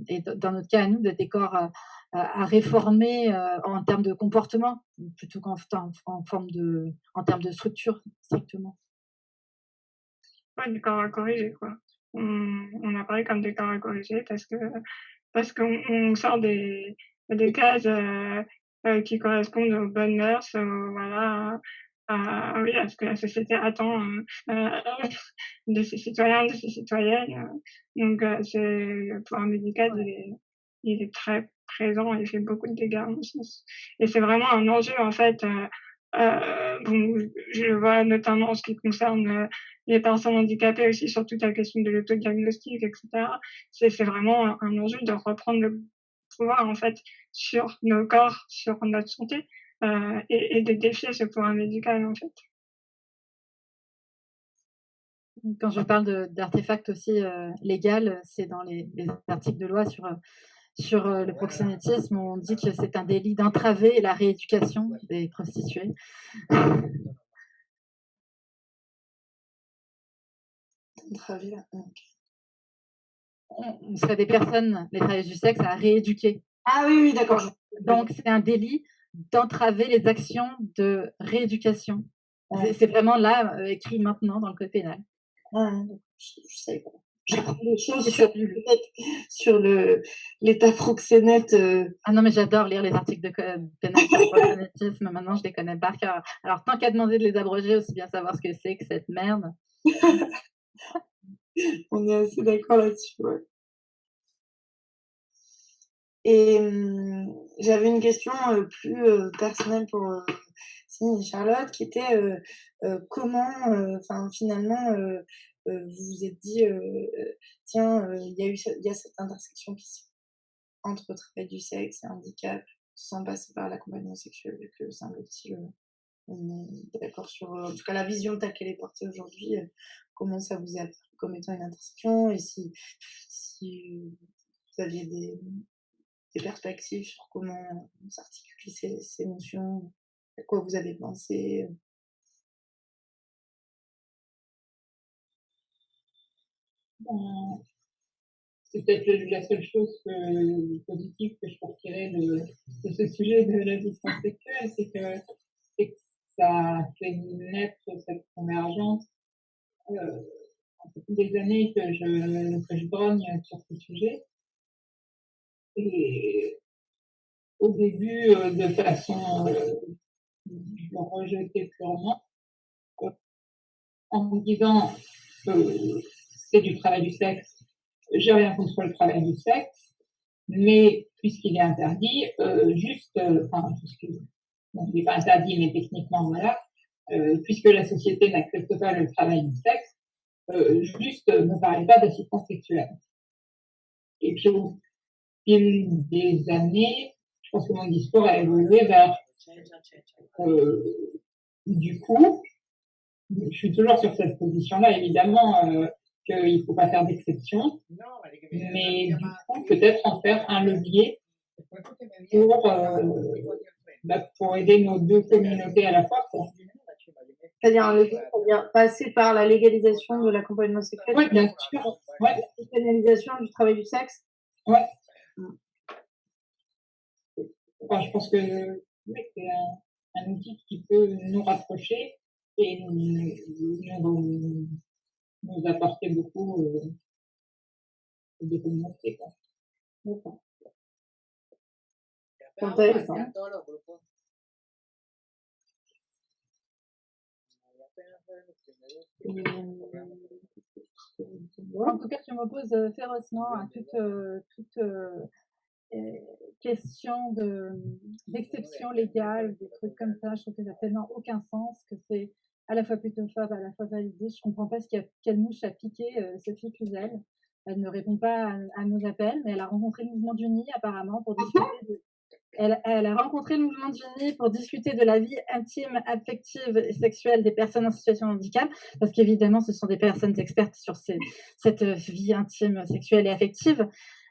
et dans notre cas à nous, de des corps à réformer en termes de comportement plutôt qu'en en, forme de en termes de structure strictement. Ouais, du corps à corriger quoi on, on apparaît comme des corps à corriger parce que parce qu'on on sort des, des cases euh, euh, qui correspondent aux bonnes mœurs, euh, voilà, à, oui, à ce que la société attend euh, de ses citoyens, de ses citoyennes. Donc, c'est le pouvoir médical, il est, il est très présent il fait beaucoup de dégâts, en sens. Et c'est vraiment un enjeu, en fait, euh, bon, je le vois notamment en ce qui concerne euh, les personnes handicapées aussi sur toute la question de l'autodiagnostic, etc. C'est vraiment un enjeu de reprendre le pouvoir en fait sur nos corps, sur notre santé euh, et, de défier ce pouvoir médical en fait. Quand je parle d'artefacts aussi euh, c'est dans les, les, articles de loi sur sur le proxénétisme, on dit que c'est un délit d'entraver la rééducation des prostituées. On serait des personnes, les travailleuses du sexe, à rééduquer. Ah oui, oui, d'accord. Donc, c'est un délit d'entraver les actions de rééducation. C'est vraiment là, euh, écrit maintenant dans le code pénal. Ah, je, sais pas. J'apprends des choses sur, sur le, l'état proxénète. Euh. Ah non, mais j'adore lire les articles de le proxénétisme. Maintenant, je les connais par cœur. Alors, tant qu'à demander de les abroger, aussi bien savoir ce que c'est que cette merde. On est assez d'accord là-dessus, ouais. Et mmh, j'avais une question plus personnelle pour Charlotte, qui était comment, enfin finalement, vous vous êtes dit, tiens, il y a eu, y a cette intersection qui entre travail du sexe et handicap, sans passer par l'accompagnement sexuel, vu que c'est un petit on est d'accord sur, en tout cas, la vision telle qu'elle est portée aujourd'hui, comment ça vous a comme étant une intersection et si, si vous aviez des, des perspectives sur comment s'articulent ces, ces, notions, à quoi vous avez pensé. C'est peut-être la seule chose positive que je peux retirer de, ce sujet de la distance sexuelle, c'est que, ça fait naître cette convergence. Euh, fait des années que je, que je grogne sur ce sujet. Et au début, euh, de façon, euh, je rejetais purement, en me disant, euh, c'est du travail du sexe, j'ai rien contre le travail du sexe, mais puisqu'il est interdit, euh, juste, enfin, puisque, bon, il n'est pas interdit, mais techniquement, voilà, puisque la société n'accepte pas le travail du sexe, juste ne parlez pas d'assistance sexuelle. Et puis, fil des années, je pense que mon discours a évolué vers euh, du coup, je suis toujours sur cette position-là, évidemment euh, qu'il ne faut pas faire d'exception, mais du coup, peut-être en faire un levier pour, euh, bah, pour aider nos deux communautés à la fois. C'est-à-dire un levier, c'est-à-dire passer par la légalisation de l'accompagnement sexuel. Oui, bien sûr. Ouais. La pénalisation du travail du sexe. Ouais. Enfin, je pense que c'est un, un, outil qui peut nous rapprocher et nous, nous, nous apporter beaucoup euh, de communauté. D'accord. Intéressant. En tout cas, je m'oppose euh, férocement à toute, euh, toute euh, question d'exception légale, des trucs comme ça. Je trouve que ça n'a tellement aucun sens, que c'est à la fois plutôt fable, à la fois validé. Je comprends pas ce qu'il y a, quelle mouche a piqué Sophie Cluzel. Elle ne répond pas à, nos appels, mais elle a rencontré le mouvement du nid apparemment pour ah discuter de, elle, a rencontré le mouvement d'Uni pour discuter de la vie intime, affective et sexuelle des personnes en situation de handicap, parce qu'évidemment, ce sont des personnes expertes sur cette vie intime, sexuelle et affective.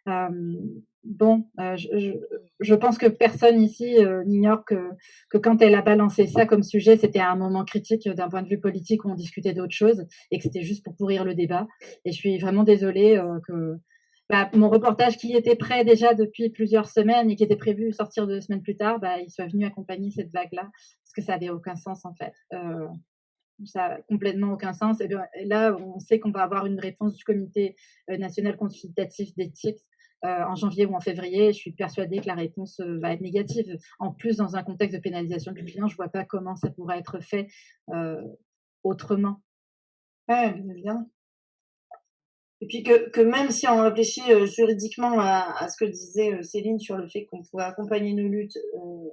Euh, bon, euh, je, pense que personne ici euh, n'ignore que, quand elle a balancé ça comme sujet, c'était à un moment critique d'un point de vue politique où on discutait d'autres choses et que c'était juste pour pourrir le débat. Et je suis vraiment désolée que bah, mon reportage qui était prêt déjà depuis plusieurs semaines et qui était prévu sortir deux semaines plus tard, bah, il soit venu accompagner cette vague-là, parce que ça n'avait aucun sens en fait. Euh, ça n'a complètement aucun sens. Et, là, on sait qu'on va avoir une réponse du Comité euh, national consultatif d'éthique euh, en janvier ou en février. Je suis persuadée que la réponse euh, va être négative. En plus, dans un contexte de pénalisation du client, je ne vois pas comment ça pourrait être fait autrement. Ouais, bien et puis que, que, même si on réfléchit euh, juridiquement à, à, ce que disait euh, Céline sur le fait qu'on pourrait accompagner nos luttes euh,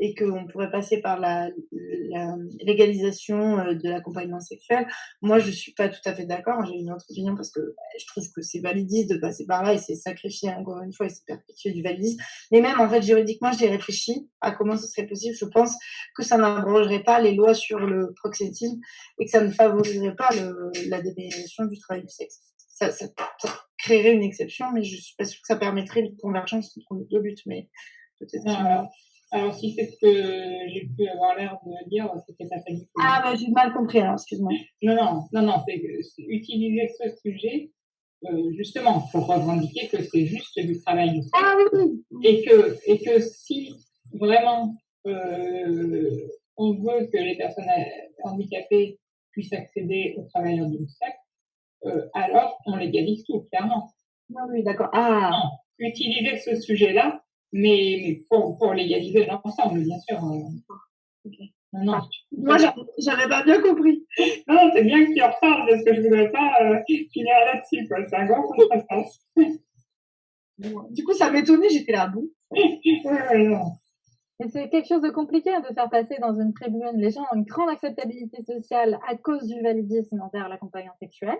et qu'on pourrait passer par la, la légalisation euh, de l'accompagnement sexuel, moi je suis pas tout à fait d'accord. J'ai une autre opinion parce que bah, je trouve que c'est validiste de passer par là et c'est sacrifier encore une fois et c'est perpétuer du validisme. Mais même en fait juridiquement, j'ai réfléchi à comment ce serait possible. Je pense que ça n'abrogerait pas les lois sur le proxénétisme et que ça ne favoriserait pas le, la dépénalisation du travail du sexe ça, ça, créerait une exception, mais je suis pas sûre que ça permettrait une convergence entre les deux buts. Mais peut-être. Ah, alors, si c'est ce que j'ai pu avoir l'air de dire, c'était pas ça Ah, bah, j'ai mal compris, alors, excuse-moi. Non, non, non, non, c'est utiliser ce sujet, euh, justement, pour revendiquer que c'est juste du travail. Ah oui! Et que, et que si vraiment, euh, on veut que les personnes handicapées puissent accéder aux travailleurs du sexe, euh, alors on légalise tout, clairement. Ah oui, d'accord. Ah! Non, utiliser ce sujet-là mais, pour, pour légaliser l'ensemble, bien sûr. Euh. Non, non. Moi, j'avais pas bien compris. Non, c'est bien que tu en reparles parce que je voudrais pas euh, finir là-dessus. C'est un grand contresens. du coup, ça m'étonnait, j'étais là, bon. C'est quelque chose de compliqué hein, de faire passer dans une tribune. Les gens ont une grande acceptabilité sociale à cause du validisme envers l'accompagnant sexuel.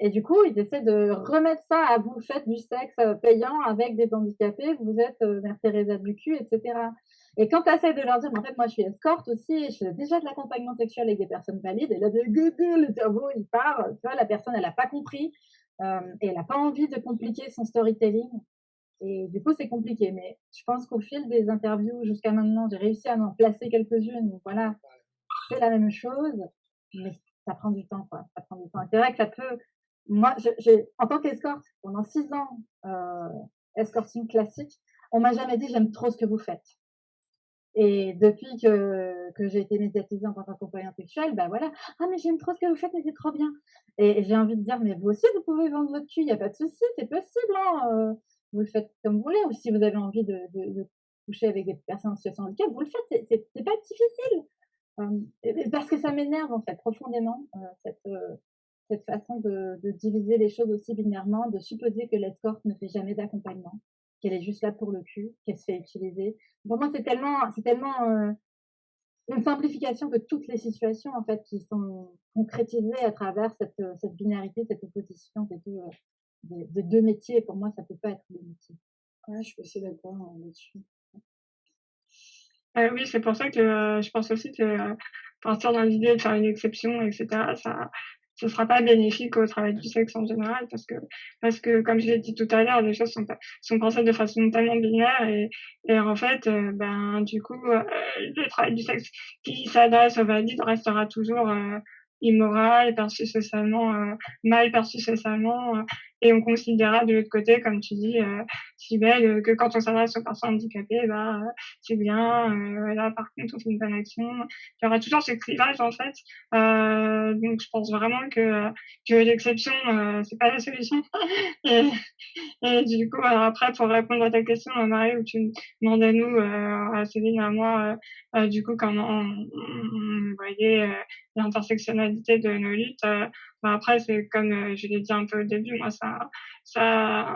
Et du coup, ils essaient de remettre ça à vous faites du sexe euh, payant avec des handicapés, vous êtes euh, Mère Teresa du cul, etc. Et quand tu essaies de leur dire, en fait, moi, je suis escorte aussi, je fais déjà de l'accompagnement sexuel avec des personnes valides, et là, de le cerveau, il part, tu vois, la personne, elle n'a pas compris, euh, et elle n'a pas envie de compliquer son storytelling. Et du coup, c'est compliqué. Mais je pense qu'au fil des interviews jusqu'à maintenant, j'ai réussi à en placer quelques-unes. Voilà, c'est la même chose, mais ça prend du temps, quoi. Ça prend du temps. C'est vrai que ça peut moi, en tant qu'escorte, pendant six ans, euh, escorting classique, on m'a jamais dit j'aime trop ce que vous faites. Et depuis que, que j'ai été médiatisée en tant qu'accompagnante sexuelle, ben voilà, ah mais j'aime trop ce que vous faites, mais c'est trop bien. Et, j'ai envie de dire, mais vous aussi, vous pouvez vendre votre cul, il n'y a pas de souci, c'est possible. Hein, euh, vous le faites comme vous voulez. Ou si vous avez envie de, de, coucher avec des personnes en situation de handicap, vous le faites, c'est pas difficile. Euh, parce que ça m'énerve en fait profondément, euh, cette, euh, cette façon de, de, diviser les choses aussi binairement, de supposer que l'escorte ne fait jamais d'accompagnement, qu'elle est juste là pour le cul, qu'elle se fait utiliser. Pour moi, c'est tellement, c'est tellement euh, une simplification de toutes les situations en fait qui sont concrétisées à travers cette, cette binarité, cette opposition des deux, des, deux métiers. Pour moi, ça peut pas être deux métiers. Ouais, je suis assez d'accord hein, là-dessus. Euh, oui, c'est pour ça que euh, je pense aussi que euh, partir dans l'idée de faire une exception, etc., ça, ce sera pas bénéfique au travail du sexe en général parce que parce que comme je l'ai dit tout à l'heure les choses sont sont pensées de façon tellement binaire et et en fait euh, ben du coup euh, le travail du sexe qui s'adresse aux valides restera toujours euh, immoral perçu socialement mal perçu socialement et on considérera de l'autre côté, comme tu dis, euh, si belle, que quand on s'adresse aux personnes handicapées, bah, c'est bien, euh, là, par contre, on fait une bonne action. Il y aura toujours ce clivage, en fait. Euh, donc, je pense vraiment que, que l'exception, euh, c'est pas la solution. et, et, du coup, après, pour répondre à ta question, Marie, où tu demandes à nous, euh, à Céline, à moi, euh, du coup, comment on, on voyait l'intersectionnalité de nos luttes, après, c'est comme euh, je l'ai dit un peu au début, moi, ça, ça,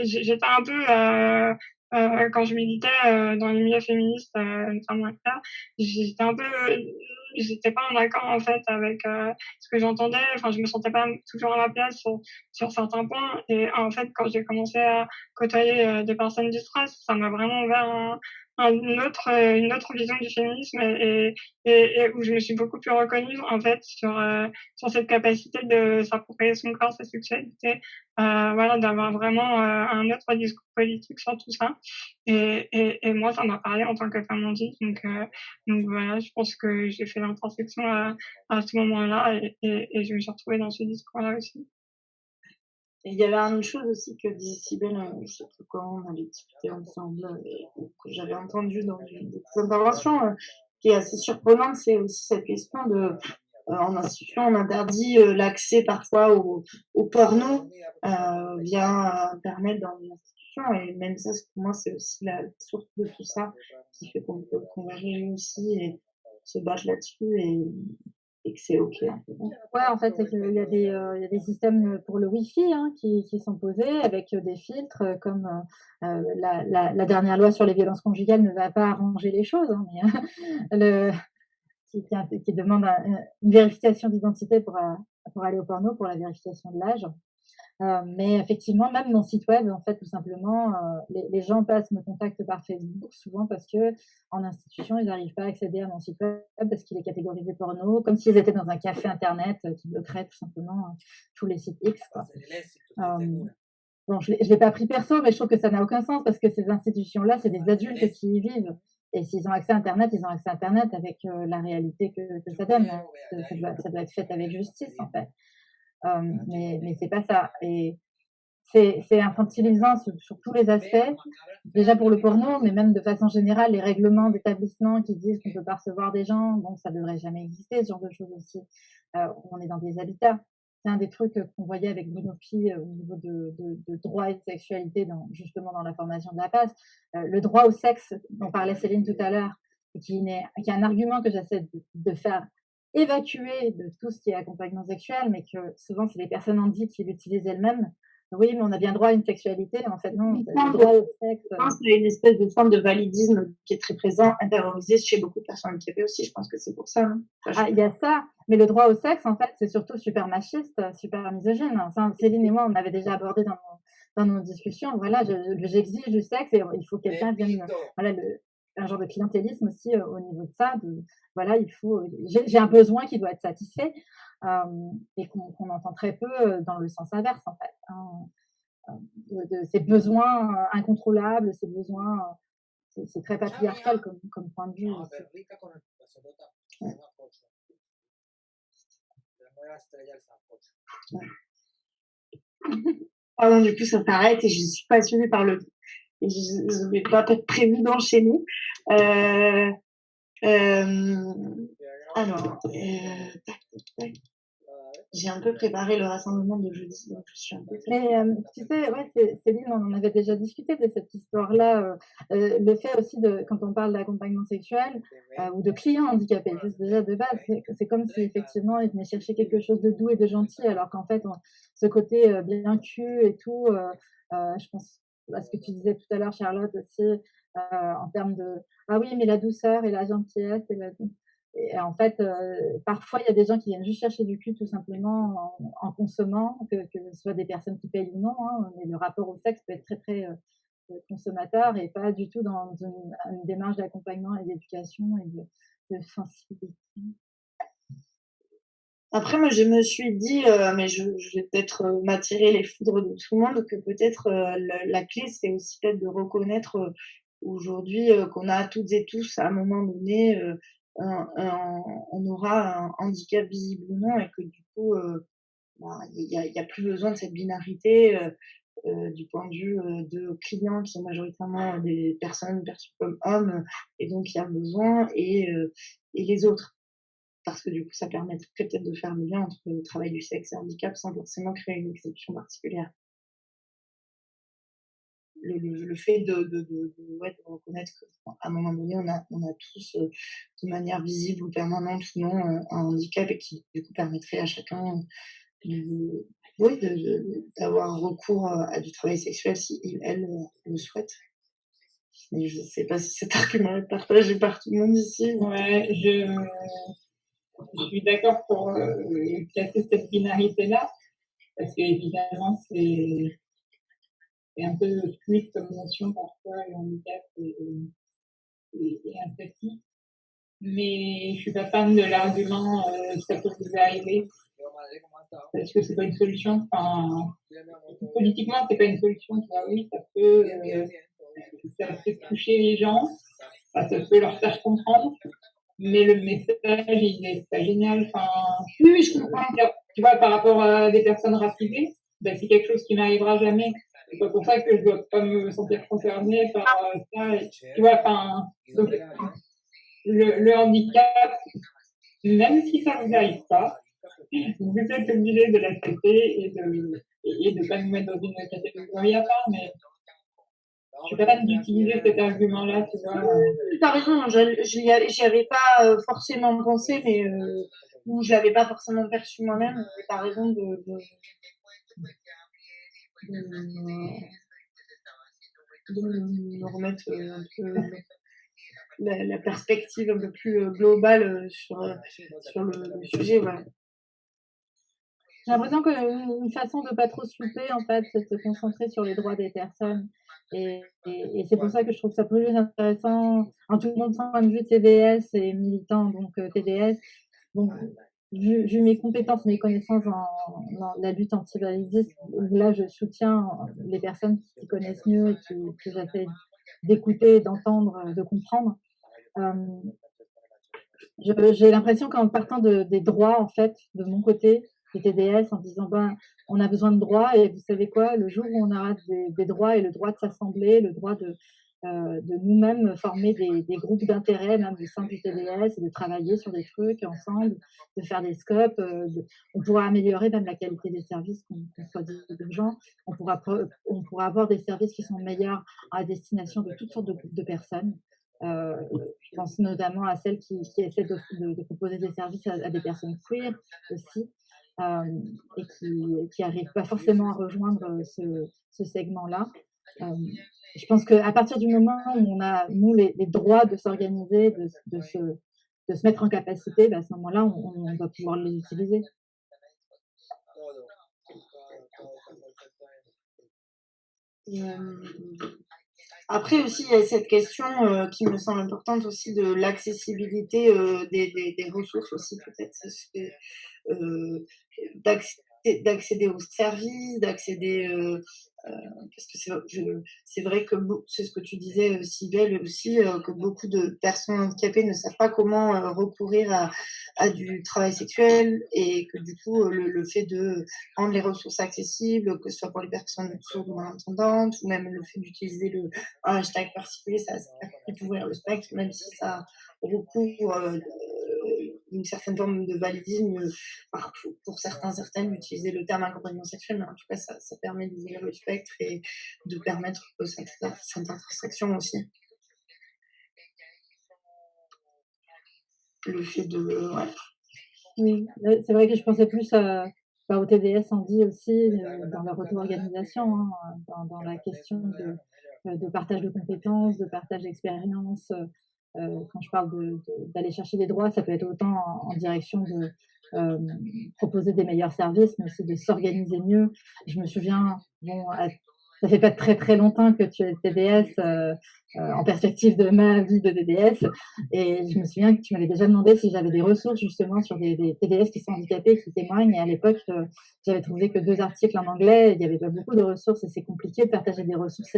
j'étais un peu, euh, euh, quand je militais euh, dans les milieux féministes, notamment j'étais un peu, j'étais pas en accord en fait avec ce que j'entendais. Enfin, je me sentais pas toujours à ma place sur, sur certains points. Et en fait, quand j'ai commencé à côtoyer des personnes du stress, ça m'a vraiment ouvert un, une autre euh, une autre vision du féminisme et, et, et, où je me suis beaucoup plus reconnue en fait sur euh, sur cette capacité de s'approprier son corps sa sexualité euh, voilà d'avoir vraiment euh, un autre discours politique sur tout ça. Et, et, et moi ça m'a parlé en tant que femme handicapée donc donc voilà je pense que j'ai fait l'intersection à, à ce moment-là et, et, je me suis retrouvée dans ce discours là aussi il y avait une chose aussi que disait Sibelle, euh, je sais plus quand on avait discuté ensemble, euh, que j'avais entendu dans une des interventions, euh, qui est assez surprenante, c'est aussi cette question de, en institution, on interdit l'accès parfois au, au porno via Internet dans les institutions, et même ça, pour moi, c'est aussi la source de tout ça, qui fait qu'on peut converger aussi et se battre là-dessus et et en fait, a des, euh, il y a des systèmes pour le Wi-Fi hein, qui, sont posés avec euh, des filtres, euh, comme la, dernière loi sur les violences conjugales ne va pas arranger les choses, hein, le, qui, qui, demande une vérification d'identité pour aller au porno, pour la vérification de l'âge. Euh, mais effectivement, même mon site web, en fait, tout simplement, euh, les, les, gens passent me contactent par Facebook souvent parce que en institution, ils n'arrivent pas à accéder à mon site web parce qu'il est catégorisé porno, comme s'ils étaient dans un café internet euh, qui bloquerait tout simplement tous les sites X. Quoi. bon, je ne l'ai pas pris perso, mais je trouve que ça n'a aucun sens parce que ces institutions-là, c'est des adultes qui y vivent. Et s'ils ont accès à Internet, ils ont accès à Internet avec la réalité que, ça donne. Ça doit, ça doit, être fait avec justice, en fait. Mais mais c'est pas ça. Et c'est infantilisant sur, sur, tous les aspects. Déjà pour le porno, mais même de façon générale, les règlements d'établissement qui disent qu'on peut pas recevoir des gens, bon, ça devrait jamais exister, ce genre de choses aussi. Euh, on est dans des habitats. C'est un des trucs qu'on voyait avec Bruno euh, au niveau de, de, de, droit et de sexualité, dans, justement dans la formation de la passe. Euh, le droit au sexe, dont parlait Céline tout à l'heure, qui, qui est un argument que j'essaie de, de, faire évacuer de tout ce qui est accompagnement sexuel, mais que souvent c'est les personnes en dit qui l'utilisent elles-mêmes oui, mais on a bien droit à une sexualité. En fait, non, droit au sexe. Je pense qu'il y a une espèce de forme de validisme qui est très présent, intériorisé chez beaucoup de personnes handicapées aussi. Je pense que c'est pour ça. Hein. ah, il y a ça. Mais le droit au sexe, en fait, c'est surtout super machiste, super misogyne. Céline et moi, on avait déjà abordé dans, dans nos discussions. Voilà, j'exige du sexe et il faut que quelqu'un vienne. Voilà, le, un genre de clientélisme aussi euh, au niveau de ça. De, voilà, il faut. J'ai un besoin qui doit être satisfait et qu'on entend très peu dans le sens inverse en fait. Hein, de, ces besoins incontrôlables, ces besoins, c'est très patriarcal comme, comme, point de vue. Pardon, du coup, ça s'arrête et je suis passionnée par le. Je n'avais pas prévu d'enchaîner. Euh, euh, alors, euh, j'ai un peu préparé le rassemblement de jeudi, donc je suis un peu. Mais euh, tu sais, ouais, Céline, on en avait déjà discuté de cette histoire-là. Euh, euh, le fait aussi de, quand on parle d'accompagnement sexuel ou de clients handicapés, juste déjà de base, c'est comme si effectivement ils venaient chercher quelque chose de doux et de gentil, alors qu'en fait, ce côté bien cul et tout, je pense à ce que tu disais tout à l'heure, Charlotte aussi, en termes de ah oui, mais la douceur et la gentillesse et la et en fait, euh, parfois, il y a des gens qui viennent juste chercher du cul tout simplement en, consommant, que, que, ce soit des personnes qui payent ou non. Hein, mais le rapport au sexe peut être très, très euh, consommateur et pas du tout dans une, démarche d'accompagnement et d'éducation et de, sensibilité. Après, moi, je me suis dit, euh, mais je, je vais peut-être m'attirer les foudres de tout le monde, que peut-être la, clé, c'est aussi peut-être de reconnaître aujourd'hui qu'on a toutes et tous, à un moment donné, on aura un handicap visible ou non et que du coup, euh, bah, il n'y a, a, plus besoin de cette binarité euh, euh, du point de vue de clients qui sont majoritairement des personnes perçues comme hommes et donc il y a besoin et, et les autres. Parce que du coup, ça permettrait peut-être de faire le lien entre le travail du sexe et le handicap sans forcément créer une exception particulière le, le, fait de, de, de, reconnaître qu'à un moment donné, on a, on a tous, euh, de manière visible ou permanente ou non, euh, un handicap et qui, du coup, permettrait à chacun de, d'avoir recours à du travail sexuel si il, elle, euh, le souhaite. Mais je ne sais pas si cet argument est partagé par tout le monde ici. Ouais, je, je suis d'accord pour euh, casser cette binarité-là, parce qu'évidemment, c'est un peu fluide comme notion parfois, le handicap et, et, et Mais je suis pas fan de l'argument euh, ça peut vous arriver. Parce que c'est pas une solution. Enfin, politiquement, c'est pas une solution. oui, ça peut, euh, ça peut toucher les gens, ça peut leur faire comprendre. Mais le message, il est pas génial. Enfin, oui, je comprends. Tu vois, par rapport à des personnes racisées, ben, c'est quelque chose qui n'arrivera jamais c'est pas pour ça que je dois pas me sentir concernée par euh, ça. tu vois, enfin, le, handicap, même si ça vous arrive pas, vous êtes obligé de l'accepter et de et de pas nous mettre dans une catégorie à part, mais je suis pas d'utiliser cet argument-là, tu vois. T'as raison, je n'y avais pas euh, forcément pensé, mais euh, ou je l'avais pas forcément perçu moi-même. T'as raison de, de, de, me remettre euh, un peu la, la, perspective un peu plus globale sur, sur le, sujet. Voilà. J'ai l'impression qu'une façon de pas trop se louper, en fait, c'est de se concentrer sur les droits des personnes. Et, et, c'est pour ça que je trouve ça plus intéressant, en tout monde point de vue TDS et militant, donc TDS. Donc, vu, mes compétences, mes connaissances dans la lutte anti-validisme, là, je soutiens les personnes qui connaissent mieux et qui, que j'essaie d'écouter, d'entendre, de comprendre. J'ai l'impression qu'en partant des droits, en fait, de mon côté, des TDS, en disant, ben, on a besoin de droits, et vous savez quoi, le jour où on aura des droits et le droit de s'assembler, le droit de, euh, de nous-mêmes former des, groupes d'intérêt, même au sein du TDS, de travailler sur des trucs ensemble, de faire des scopes. Euh, on pourra améliorer même la qualité des services qu'on soit de gens. On pourra, on pourra avoir des services qui sont meilleurs à destination de toutes sortes de de personnes. Euh, je pense notamment à celles qui, essaient de, proposer des services à, des personnes queer aussi. Et qui n'arrivent pas forcément à rejoindre ce, segment-là je pense qu'à partir du moment où on a, nous, les, droits de s'organiser, de, se, de, se, mettre en capacité, bah, à ce moment-là, on, va pouvoir les utiliser. Après aussi, il y a cette question qui me semble importante aussi de l'accessibilité des, des, des, ressources aussi peut-être, d'accéder aux services, d'accéder euh, parce que c'est vrai que c'est ce que tu disais, Sybelle, aussi, euh, que beaucoup de personnes handicapées ne savent pas comment euh, recourir à, du travail sexuel et que du coup, le, fait de rendre les ressources accessibles, que ce soit pour les personnes sourdes ou malentendantes, ou même le fait d'utiliser le hashtag particulier, ça, ça permet le spectre, même si ça recouvre une certaine forme de validisme pour certains, certaines d'utiliser le terme accompagnement sexuel, mais en tout cas, ça, ça permet d'ouvrir le spectre et de permettre cette, intersection aussi. Le fait de. Ouais. Oui, c'est vrai que je pensais plus à, bah, au TDS en dit aussi, euh, dans leur auto-organisation, hein, dans, la question de, euh, partage de compétences, de partage d'expériences, euh, quand je parle d'aller chercher des droits, ça peut être autant en, direction de euh, proposer des meilleurs services, mais aussi de s'organiser mieux. Je me souviens, bon, ça fait pas très très longtemps que tu es TDS euh, euh, en perspective de ma vie de DDS. Et je me souviens que tu m'avais déjà demandé si j'avais des ressources justement sur des, des, TDS qui sont handicapés, qui témoignent. Et à l'époque, euh, j'avais trouvé que deux articles en anglais. Il n'y avait pas beaucoup de ressources et c'est compliqué de partager des ressources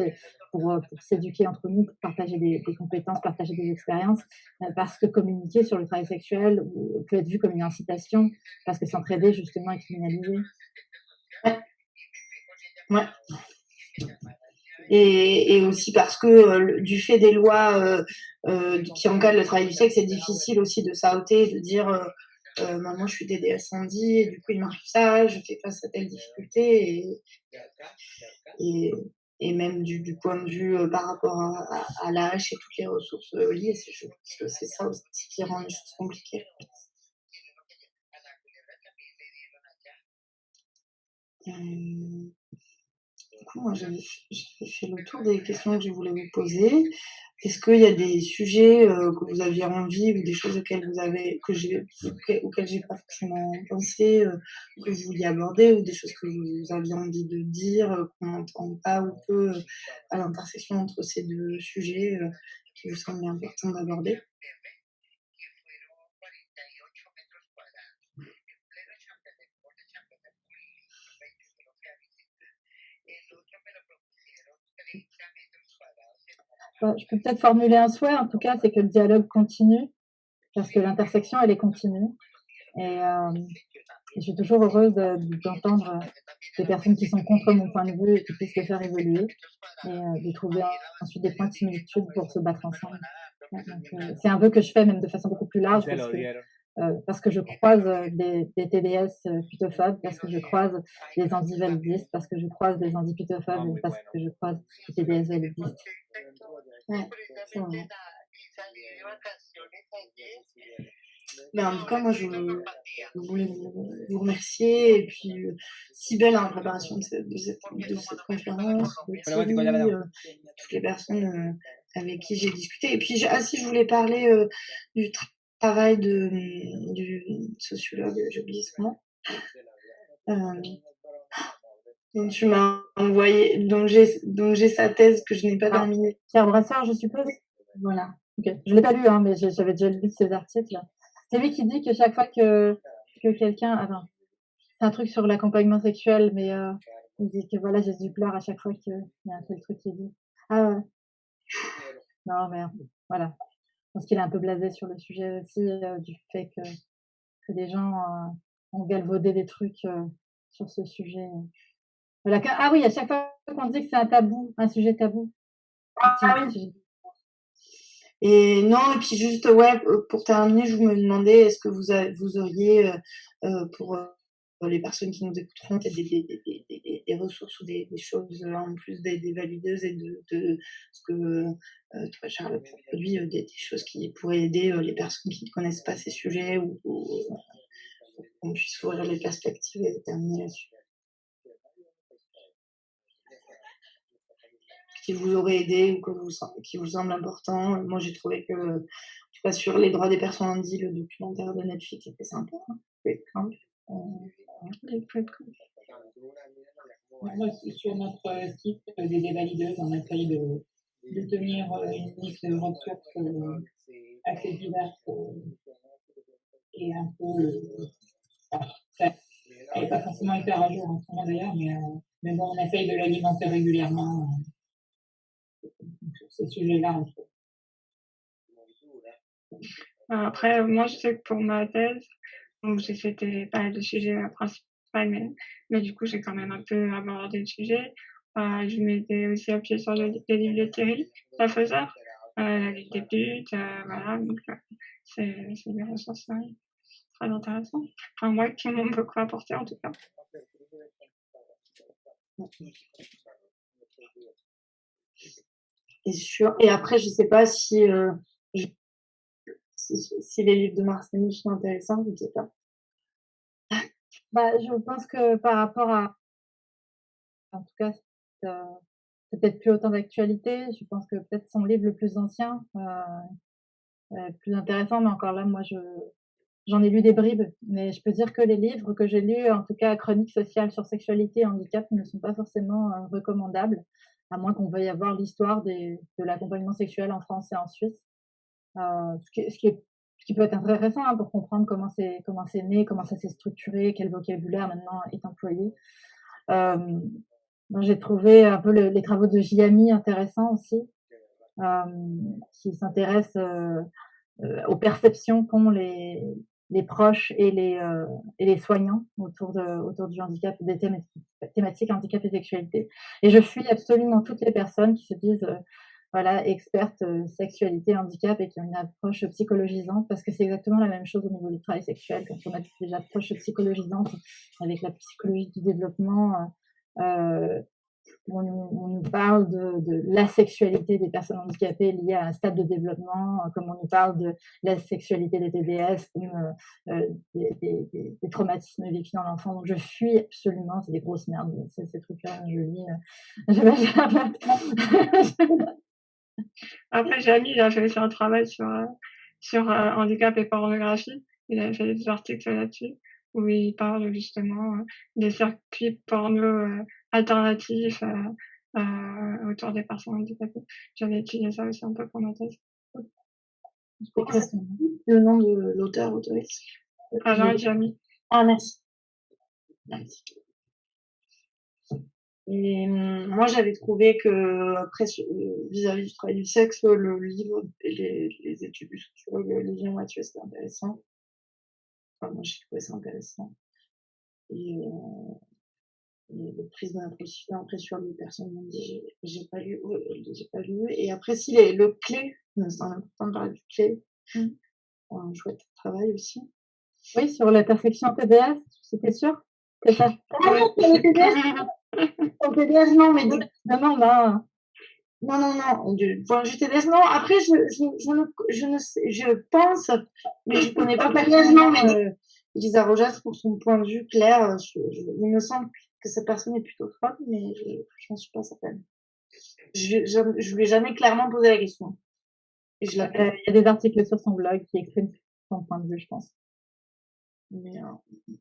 pour, euh, pour s'éduquer entre nous, pour partager des, des compétences, partager des expériences. parce que communiquer sur le travail sexuel peut être vu comme une incitation, parce que s'entraider justement est criminalisé. Ouais. Ouais et, aussi parce que euh, du fait des lois euh, euh, qui encadrent le travail du sexe, c'est difficile aussi de s'outer, de dire moi je suis DDS Sandy et du coup il m'arrive ça, je fais face à telle difficulté et, et, même du, point de vue par rapport à, l'âge et toutes les ressources liées, c'est ça aussi qui rend les choses compliquées. Moi, j'avais fait le tour des questions que je voulais vous poser. Est-ce qu'il y a des sujets euh, que vous aviez envie ou des choses auxquelles vous avez, auxquelles j'ai pas forcément pensé, euh, que vous vouliez aborder ou des choses que vous aviez envie de dire, euh, qu'on n'entend pas ou peu à l'intersection entre ces deux sujets qui vous semblent importants d'aborder? Je peux peut-être formuler un souhait, en tout cas, c'est que le dialogue continue, parce que l'intersection, elle est continue. Et euh, je suis toujours heureuse d'entendre des personnes qui sont contre mon point de vue et qui puissent le faire évoluer, et euh, de trouver ensuite des points de similitude pour se battre ensemble. Euh, c'est un vœu que je fais même de façon beaucoup plus large, euh, parce que je croise euh, des, des, TDS euh, putophobes, parce que je croise des anti-validistes, parce que je croise des anti-putophobes, parce que je croise des TDS validistes. Ouais, mais en tout cas, moi, je, voulais vous, remercier. Et puis, si belle en préparation de cette, de cette, de cette conférence, toutes les personnes avec qui j'ai discuté. Et puis, ah, si je voulais parler du travail travail de, du sociologue, j'oublie son nom. Euh, donc tu m'as envoyé, donc j'ai, donc j'ai sa thèse que je n'ai pas ah, terminée. Pierre Brassard, je suppose? Voilà. Ok. Je l'ai pas lu, hein, mais j'avais déjà lu ses articles. C'est lui qui dit que chaque fois que que quelqu'un, attends, c'est un truc sur l'accompagnement sexuel, mais euh, il dit que voilà, Jésus pleure à chaque fois qu'il y a un tel truc qui est dit. Ah ouais. Non, mais voilà. Je pense qu'il est un peu blasé sur le sujet aussi euh, du fait que, que des gens euh, ont galvaudé des trucs euh, sur ce sujet. Voilà. Ah oui, à chaque fois qu'on dit que c'est un tabou, un sujet tabou. Ah, oui. Et non, et puis juste, ouais, pour terminer, je me demandais, est-ce que vous, vous auriez, pour les personnes qui nous écouteront, des, des, des, des, ressources ou des, choses en plus des, valideuses et de, de ce que euh, toi, Charles, produit, des, choses qui pourraient aider les personnes qui ne connaissent pas ces sujets ou, qu'on puisse ouvrir les perspectives et terminer là-dessus. Qui vous aurait aidé ou que vous, qui vous semble important. Moi, j'ai trouvé que, en tout cas, sur les droits des personnes handicapées, le documentaire de Netflix était sympa. Hein. Moi, sur notre site des dévalideuses, on essaye de, de tenir euh, une liste de ressources euh, assez diverses euh, et un peu. elle n'est pas forcément hyper à jour en ce moment d'ailleurs, mais, mais bon, on essaye de l'alimenter régulièrement sur ces sujets-là. Après, moi, je sais que pour ma thèse, donc, c'était pas le sujet principal, mais, du coup, j'ai quand même un peu abordé le sujet. Euh, je m'étais aussi appuyée sur le, les livres de Thierry, la faiseur, euh, la des putes, euh, voilà. Donc, euh, c'est, des ressources très intéressantes. Enfin, moi, qui m'ont beaucoup apporté, en tout cas. Et, et après, je sais pas si, euh, si, si, les livres de Marcel sont intéressants, je ne sais pas. Bah, je pense que par rapport à, en tout cas, euh, peut-être plus autant d'actualité. Je pense que peut-être son livre le plus ancien, euh, plus intéressant, mais encore là, moi, je j'en ai lu des bribes, mais je peux dire que les livres que j'ai lus, en tout cas chroniques sociales sur sexualité et handicap, ne sont pas forcément euh, recommandables, à moins qu'on veuille avoir l'histoire de l'accompagnement sexuel en France et en Suisse. Euh, ce, qui, ce, qui est qui peut être intéressant hein, pour comprendre comment c'est comment c'est né, comment ça s'est structuré, quel vocabulaire maintenant est employé. Euh, j'ai trouvé un peu le, les travaux de Giami intéressants aussi, euh, qui s'intéressent euh, aux perceptions qu'ont les, les proches et les, et les soignants autour, de, autour du handicap, des thématiques, thématiques handicap et sexualité. Et je fuis absolument toutes les personnes qui se disent voilà, experte euh, sexualité, handicap et qui ont une approche psychologisante parce que c'est exactement la même chose au niveau du travail sexuel quand on a des approches psychologisantes avec la psychologie du développement. Euh, on, on, nous parle de, de, la sexualité des personnes handicapées liées à un stade de développement, comme on nous parle de la sexualité des TDS, comme euh, euh, des, traumatismes vécus dans l'enfant. Donc je fuis absolument, c'est des grosses merdes, ces, trucs-là, je lis. Euh, Après, Jamie, il a fait un travail sur, euh, sur euh, handicap et pornographie. Il a fait des articles là-dessus où il parle justement euh, des circuits porno alternatifs autour des personnes handicapées. J'avais étudié ça aussi un peu pour ma thèse. Le nom de l'auteur autoriste Alain Jamie. Ah, merci. Merci. Et hum, moi, j'avais trouvé que, après, euh, vis-à-vis du travail du sexe, le livre et les, les études du sociologue Lilian Mathieu, c'était intéressant. Enfin, moi, j'ai trouvé ça intéressant. Et, euh, et le prisme après sur les personnes m'ont dit, j'ai pas lu, j'ai pas lu. Et après, si les, le clé, c'est important de parler du clé. Mmh. Un chouette travail aussi. Oui, sur la perfection TDS, c'était sûr? C'est ça? Ah, Au TDS, non, mais de... non, non, non. Non, non, point de vue TDS, non. Après, je, je, je, ne, je ne sais, je pense, mais je connais pas non, mais euh, Lisa Rojas, pour son point de vue clair, je, je, il me semble que cette personne est plutôt forte, mais je n'en suis pas certaine. Je, je, je lui ai jamais clairement posé la question. Et je euh, il y a des articles sur son blog qui expriment son point de vue, je pense. Mais, euh,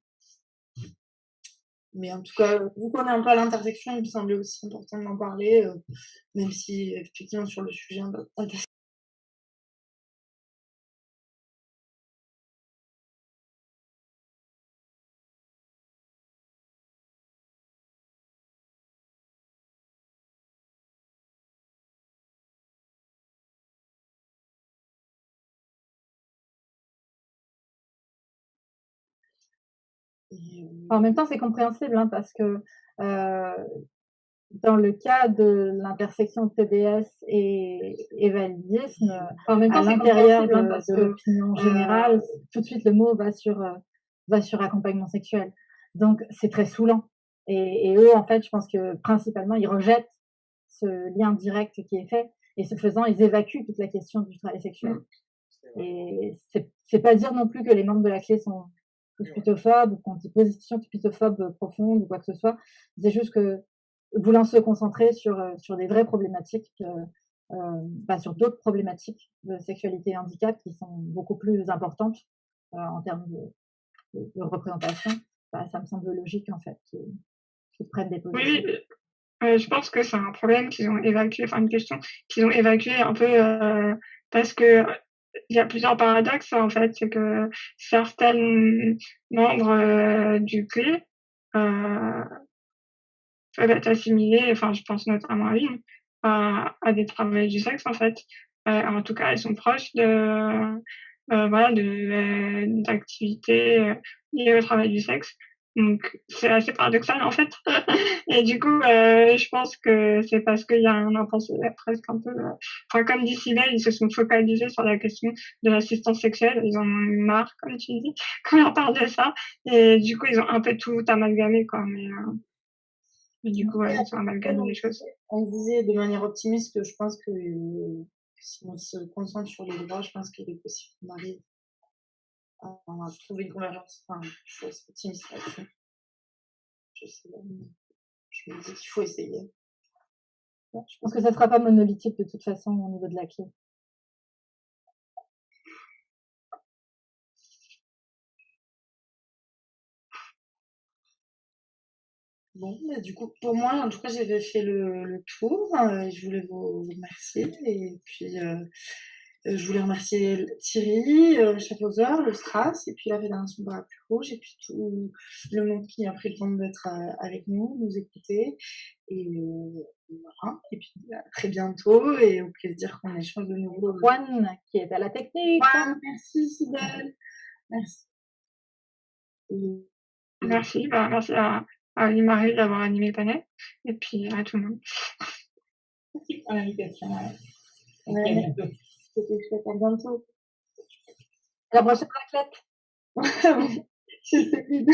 mais en tout cas, qu'on est un peu l'intersection, il me semblait aussi important d'en parler, euh, même si effectivement sur le sujet, En même temps, c'est compréhensible hein, parce que dans le cas de l'intersection TDS et, et validisme, en même temps, à l'intérieur hein, de, l'opinion générale, tout de suite le mot va sur, va sur accompagnement sexuel. Donc, c'est très saoulant. Et, et, eux, en fait, je pense que principalement, ils rejettent ce lien direct qui est fait. Et ce faisant, ils évacuent toute la question du travail sexuel. Mmh. Et c'est pas dire non plus que les membres de la clé sont putophobes ou qu'on dit position putophobe profonde ou quoi que ce soit. C'est juste que voulant se concentrer sur, euh, sur des vraies problématiques, euh, euh, bah, sur d'autres problématiques de sexualité et handicap qui sont beaucoup plus importantes euh, en termes de, de, représentation, bah, ça me semble logique en fait qu'ils prennent des positions. Oui, euh, je pense que c'est un problème qu'ils ont évacué, enfin une question qu'ils ont évacué un peu euh, parce que il y a plusieurs paradoxes en fait, c'est que certains membres euh, du clé euh, peuvent être assimilés, enfin je pense notamment à Lynn, à, à des travailleurs du sexe en fait. en tout cas, ils sont proches de voilà de d'activités liées au travail du sexe. Donc c'est assez paradoxal en fait. et du coup, euh, je pense que c'est parce qu'il y a un intensité presque un peu. Euh, enfin, comme dit ils se sont focalisés sur la question de l'assistance sexuelle. Ils en ont eu marre, comme tu dis, quand on parle de ça. Et du coup, ils ont un peu tout amalgamé, quoi. Mais, euh... du coup, ouais, ils ont amalgamé les choses. On disait de manière optimiste que je pense que si on se concentre sur les droits, je pense qu'il est possible qu'on arrive on a trouvé une convergence. Enfin, je suis optimiste là-dessus. Je sais pas, je me dis qu'il faut essayer. je pense que ça sera pas monolithique de toute façon au niveau de la clé. Bon, du coup, pour moi, en tout cas, j'avais fait le, le tour. Euh, je voulais vous, remercier. Et puis, euh, euh, je voulais remercier Thierry, euh, Schaffhauser, le Stras, et puis la Fédération plus Rouge, et puis tout le monde qui a pris le temps d'être euh, avec nous, nous écouter. Et voilà. Et puis à très bientôt, et au plaisir qu'on échange de nouveau. Juan, qui est à la technique. Juan, merci Sibelle. Merci. Merci, bah, merci à, à marie d'avoir animé le panel, et puis à tout le monde. Merci pour l'invitation. Ouais. C'était chouette. À bientôt. La prochaine raclette. Je sais plus.